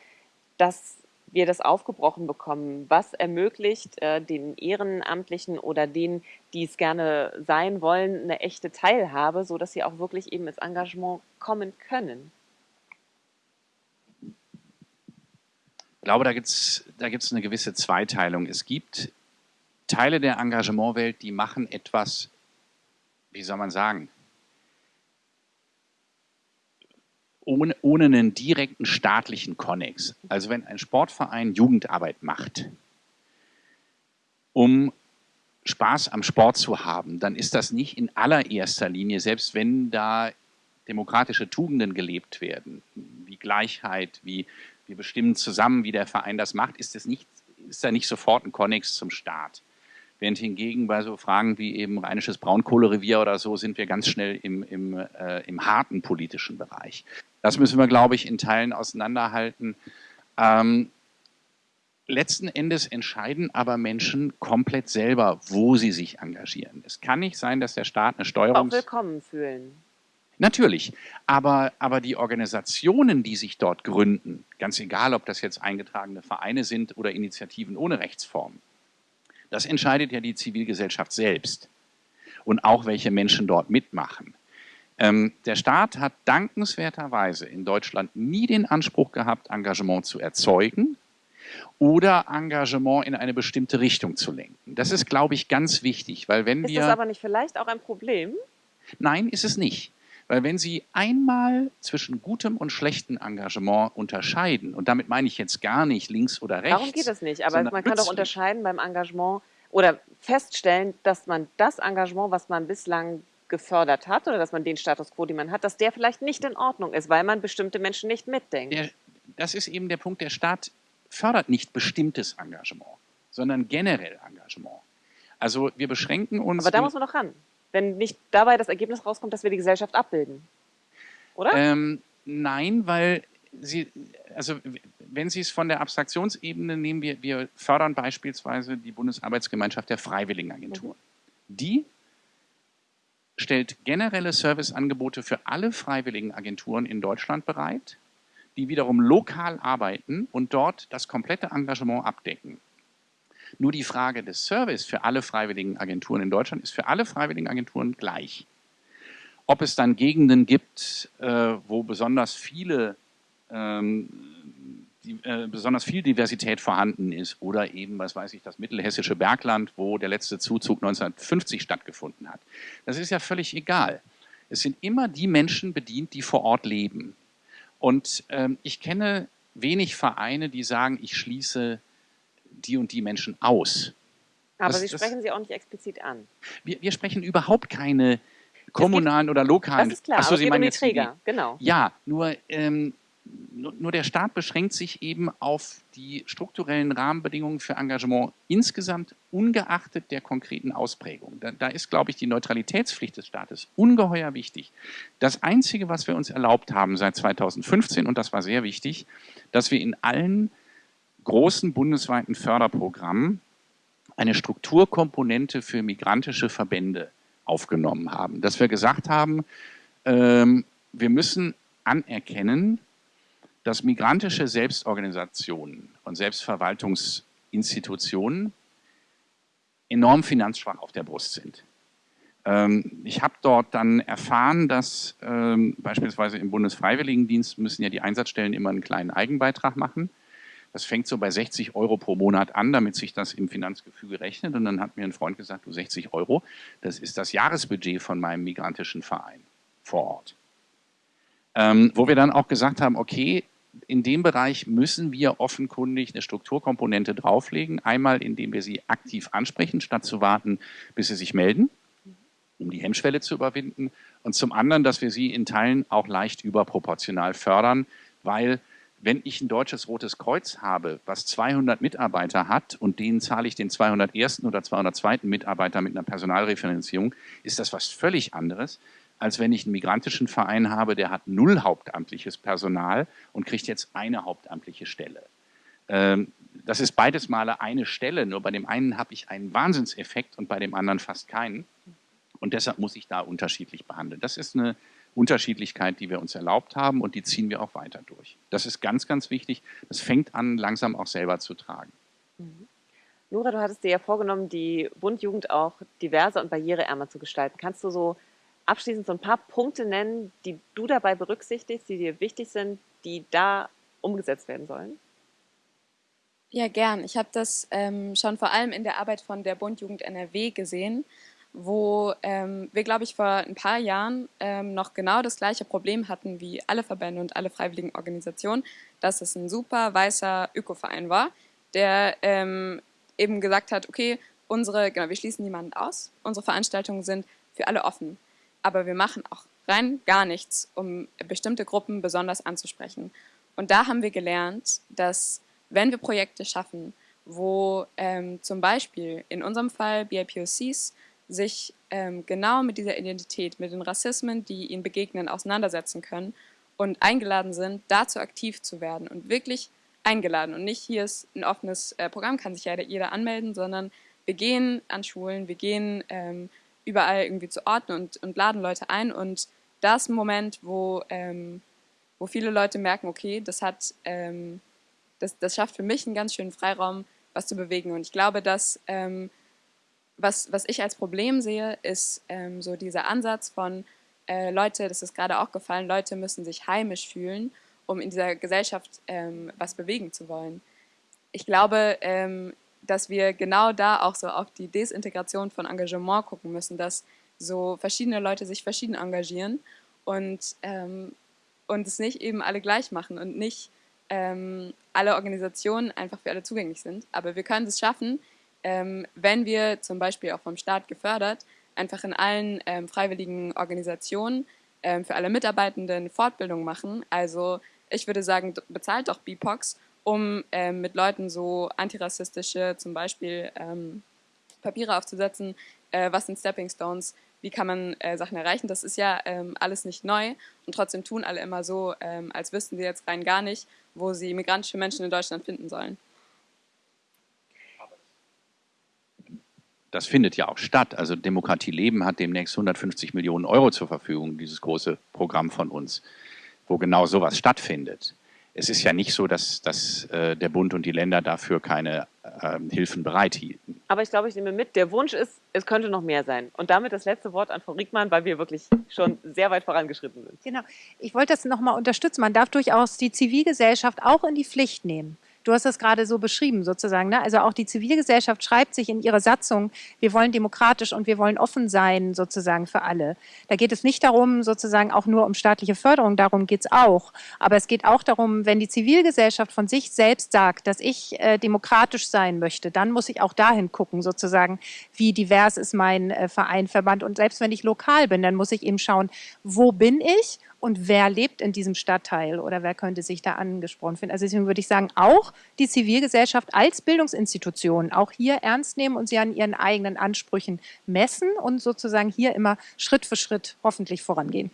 dass wir das aufgebrochen bekommen? Was ermöglicht äh, den Ehrenamtlichen oder denen, die es gerne sein wollen, eine echte Teilhabe, sodass sie auch wirklich eben ins Engagement kommen können? Glaube, da gibt es da gibt's eine gewisse Zweiteilung. Es gibt Teile der Engagementwelt, die machen etwas, wie soll man sagen, ohne, ohne einen direkten staatlichen Konnex. Also wenn ein Sportverein Jugendarbeit macht, um Spaß am Sport zu haben, dann ist das nicht in allererster Linie, selbst wenn da demokratische Tugenden gelebt werden, wie Gleichheit, wie wir bestimmen zusammen, wie der Verein das macht, ist, es nicht, ist da nicht sofort ein Konnex zum Staat. Während hingegen bei so Fragen wie eben rheinisches Braunkohlerevier oder so sind wir ganz schnell im, im, äh, im harten politischen Bereich. Das müssen wir, glaube ich, in Teilen auseinanderhalten. Ähm, letzten Endes entscheiden aber Menschen komplett selber, wo sie sich engagieren. Es kann nicht sein, dass der Staat eine Steuerung. Auch willkommen fühlen. Natürlich, aber, aber die Organisationen, die sich dort gründen, ganz egal, ob das jetzt eingetragene Vereine sind oder Initiativen ohne Rechtsform, das entscheidet ja die Zivilgesellschaft selbst und auch welche Menschen dort mitmachen. Ähm, der Staat hat dankenswerterweise in Deutschland nie den Anspruch gehabt, Engagement zu erzeugen oder Engagement in eine bestimmte Richtung zu lenken. Das ist, glaube ich, ganz wichtig, weil wenn ist wir... Ist das aber nicht vielleicht auch ein Problem? Nein, ist es nicht. Weil wenn Sie einmal zwischen gutem und schlechtem Engagement unterscheiden, und damit meine ich jetzt gar nicht links oder rechts. Darum geht es nicht, aber man kann doch unterscheiden beim Engagement oder feststellen, dass man das Engagement, was man bislang gefördert hat oder dass man den Status quo, den man hat, dass der vielleicht nicht in Ordnung ist, weil man bestimmte Menschen nicht mitdenkt. Der, das ist eben der Punkt, der Staat fördert nicht bestimmtes Engagement, sondern generell Engagement. Also wir beschränken uns. Aber da muss man doch ran wenn nicht dabei das Ergebnis rauskommt, dass wir die Gesellschaft abbilden. Oder? Ähm, nein, weil Sie, also wenn Sie es von der Abstraktionsebene nehmen, wir, wir fördern beispielsweise die Bundesarbeitsgemeinschaft der Freiwilligenagenturen. Mhm. Die stellt generelle Serviceangebote für alle Freiwilligenagenturen in Deutschland bereit, die wiederum lokal arbeiten und dort das komplette Engagement abdecken. Nur die Frage des Service für alle freiwilligen Agenturen in Deutschland ist für alle freiwilligen Agenturen gleich. Ob es dann Gegenden gibt, äh, wo besonders viele ähm, die, äh, besonders viel Diversität vorhanden ist oder eben, was weiß ich, das mittelhessische Bergland, wo der letzte Zuzug 1950 stattgefunden hat. Das ist ja völlig egal. Es sind immer die Menschen bedient, die vor Ort leben. Und ähm, ich kenne wenig Vereine, die sagen, ich schließe die und die Menschen aus. Aber das, Sie sprechen das, sie auch nicht explizit an. Wir, wir sprechen überhaupt keine kommunalen gibt, oder lokalen. Das ist klar, Achso, Sie meinen um die Träger, die, genau. Ja, nur, ähm, nur, nur, der Staat beschränkt sich eben auf die strukturellen Rahmenbedingungen für Engagement insgesamt, ungeachtet der konkreten Ausprägung. Da, da ist, glaube ich, die Neutralitätspflicht des Staates ungeheuer wichtig. Das Einzige, was wir uns erlaubt haben seit 2015, und das war sehr wichtig, dass wir in allen großen bundesweiten Förderprogramm eine Strukturkomponente für migrantische Verbände aufgenommen haben. Dass wir gesagt haben, ähm, wir müssen anerkennen, dass migrantische Selbstorganisationen und Selbstverwaltungsinstitutionen enorm finanzschwach auf der Brust sind. Ähm, ich habe dort dann erfahren, dass ähm, beispielsweise im Bundesfreiwilligendienst müssen ja die Einsatzstellen immer einen kleinen Eigenbeitrag machen. Das fängt so bei 60 Euro pro Monat an, damit sich das im Finanzgefüge rechnet. Und dann hat mir ein Freund gesagt, du 60 Euro, das ist das Jahresbudget von meinem migrantischen Verein vor Ort. Ähm, wo wir dann auch gesagt haben, okay, in dem Bereich müssen wir offenkundig eine Strukturkomponente drauflegen. Einmal, indem wir sie aktiv ansprechen, statt zu warten, bis sie sich melden, um die Hemmschwelle zu überwinden. Und zum anderen, dass wir sie in Teilen auch leicht überproportional fördern, weil wenn ich ein deutsches Rotes Kreuz habe, was 200 Mitarbeiter hat und denen zahle ich den 201. oder 202. Mitarbeiter mit einer Personalreferenzierung, ist das was völlig anderes, als wenn ich einen migrantischen Verein habe, der hat null hauptamtliches Personal und kriegt jetzt eine hauptamtliche Stelle. Ähm, das ist beides Male eine Stelle, nur bei dem einen habe ich einen Wahnsinnseffekt und bei dem anderen fast keinen. Und deshalb muss ich da unterschiedlich behandeln. Das ist eine Unterschiedlichkeit, die wir uns erlaubt haben und die ziehen wir auch weiter durch. Das ist ganz, ganz wichtig. Das fängt an, langsam auch selber zu tragen. Mhm. Nora, du hattest dir ja vorgenommen, die Bundjugend auch diverser und barriereärmer zu gestalten. Kannst du so abschließend so ein paar Punkte nennen, die du dabei berücksichtigst, die dir wichtig sind, die da umgesetzt werden sollen? Ja, gern. Ich habe das ähm, schon vor allem in der Arbeit von der Bundjugend NRW gesehen wo ähm, wir, glaube ich, vor ein paar Jahren ähm, noch genau das gleiche Problem hatten wie alle Verbände und alle freiwilligen Organisationen, dass es ein super weißer Ökoverein war, der ähm, eben gesagt hat, okay, unsere, genau, wir schließen niemanden aus, unsere Veranstaltungen sind für alle offen, aber wir machen auch rein gar nichts, um bestimmte Gruppen besonders anzusprechen. Und da haben wir gelernt, dass wenn wir Projekte schaffen, wo ähm, zum Beispiel in unserem Fall BIPOCs sich ähm, genau mit dieser Identität, mit den Rassismen, die ihnen begegnen, auseinandersetzen können und eingeladen sind, dazu aktiv zu werden und wirklich eingeladen. Und nicht hier ist ein offenes äh, Programm, kann sich ja jeder anmelden, sondern wir gehen an Schulen, wir gehen ähm, überall irgendwie zu Orten und, und laden Leute ein und das Moment, wo, ähm, wo viele Leute merken, okay, das hat, ähm, das, das schafft für mich einen ganz schönen Freiraum, was zu bewegen. Und ich glaube, dass ähm, was, was ich als Problem sehe, ist ähm, so dieser Ansatz von äh, Leute, das ist gerade auch gefallen, Leute müssen sich heimisch fühlen, um in dieser Gesellschaft ähm, was bewegen zu wollen. Ich glaube, ähm, dass wir genau da auch so auf die Desintegration von Engagement gucken müssen, dass so verschiedene Leute sich verschieden engagieren und, ähm, und es nicht eben alle gleich machen und nicht ähm, alle Organisationen einfach für alle zugänglich sind. Aber wir können es schaffen, ähm, wenn wir zum Beispiel auch vom Staat gefördert, einfach in allen ähm, freiwilligen Organisationen ähm, für alle Mitarbeitenden Fortbildung machen. Also ich würde sagen, bezahlt doch BIPOX um ähm, mit Leuten so antirassistische, zum Beispiel ähm, Papiere aufzusetzen, äh, was sind Stepping Stones, wie kann man äh, Sachen erreichen. Das ist ja ähm, alles nicht neu und trotzdem tun alle immer so, ähm, als wüssten sie jetzt rein gar nicht, wo sie migrantische Menschen in Deutschland finden sollen. Das findet ja auch statt. Also Demokratie Leben hat demnächst 150 Millionen Euro zur Verfügung, dieses große Programm von uns, wo genau sowas stattfindet es ist ja nicht so, dass, dass äh, der Bund und die Länder dafür keine äh, Hilfen bereithielten. Aber ich glaube, ich nehme mit, der Wunsch ist, es könnte noch mehr sein. Und damit das letzte Wort an Frau Riegmann, weil wir wirklich schon sehr weit vorangeschritten sind. Genau. Ich wollte das nochmal unterstützen. Man darf durchaus die Zivilgesellschaft auch in die Pflicht nehmen. Du hast das gerade so beschrieben sozusagen. Ne? Also auch die Zivilgesellschaft schreibt sich in ihrer Satzung, wir wollen demokratisch und wir wollen offen sein sozusagen für alle. Da geht es nicht darum sozusagen auch nur um staatliche Förderung, darum geht es auch. Aber es geht auch darum, wenn die Zivilgesellschaft von sich selbst sagt, dass ich äh, demokratisch sein möchte, dann muss ich auch dahin gucken sozusagen, wie divers ist mein äh, Verein, Verband. Und selbst wenn ich lokal bin, dann muss ich eben schauen, wo bin ich und wer lebt in diesem Stadtteil oder wer könnte sich da angesprochen finden. Also deswegen würde ich sagen, auch die Zivilgesellschaft als Bildungsinstitution auch hier ernst nehmen und sie an ihren eigenen Ansprüchen messen und sozusagen hier immer Schritt für Schritt hoffentlich vorangehen.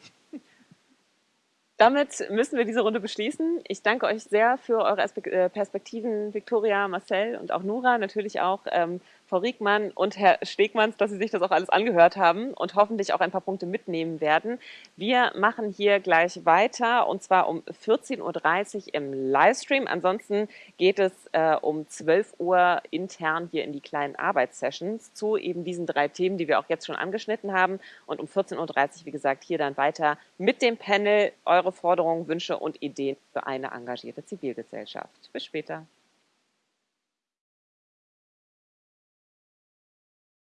Damit müssen wir diese Runde beschließen. Ich danke euch sehr für eure äh, Perspektiven, Viktoria, Marcel und auch Nora, natürlich auch ähm, Frau Riegmann und Herr Stegmanns, dass Sie sich das auch alles angehört haben und hoffentlich auch ein paar Punkte mitnehmen werden. Wir machen hier gleich weiter und zwar um 14.30 Uhr im Livestream. Ansonsten geht es äh, um 12 Uhr intern hier in die kleinen Arbeitssessions zu eben diesen drei Themen, die wir auch jetzt schon angeschnitten haben. Und um 14.30 Uhr, wie gesagt, hier dann weiter mit dem Panel eure Forderungen, Wünsche und Ideen für eine engagierte Zivilgesellschaft. Bis später.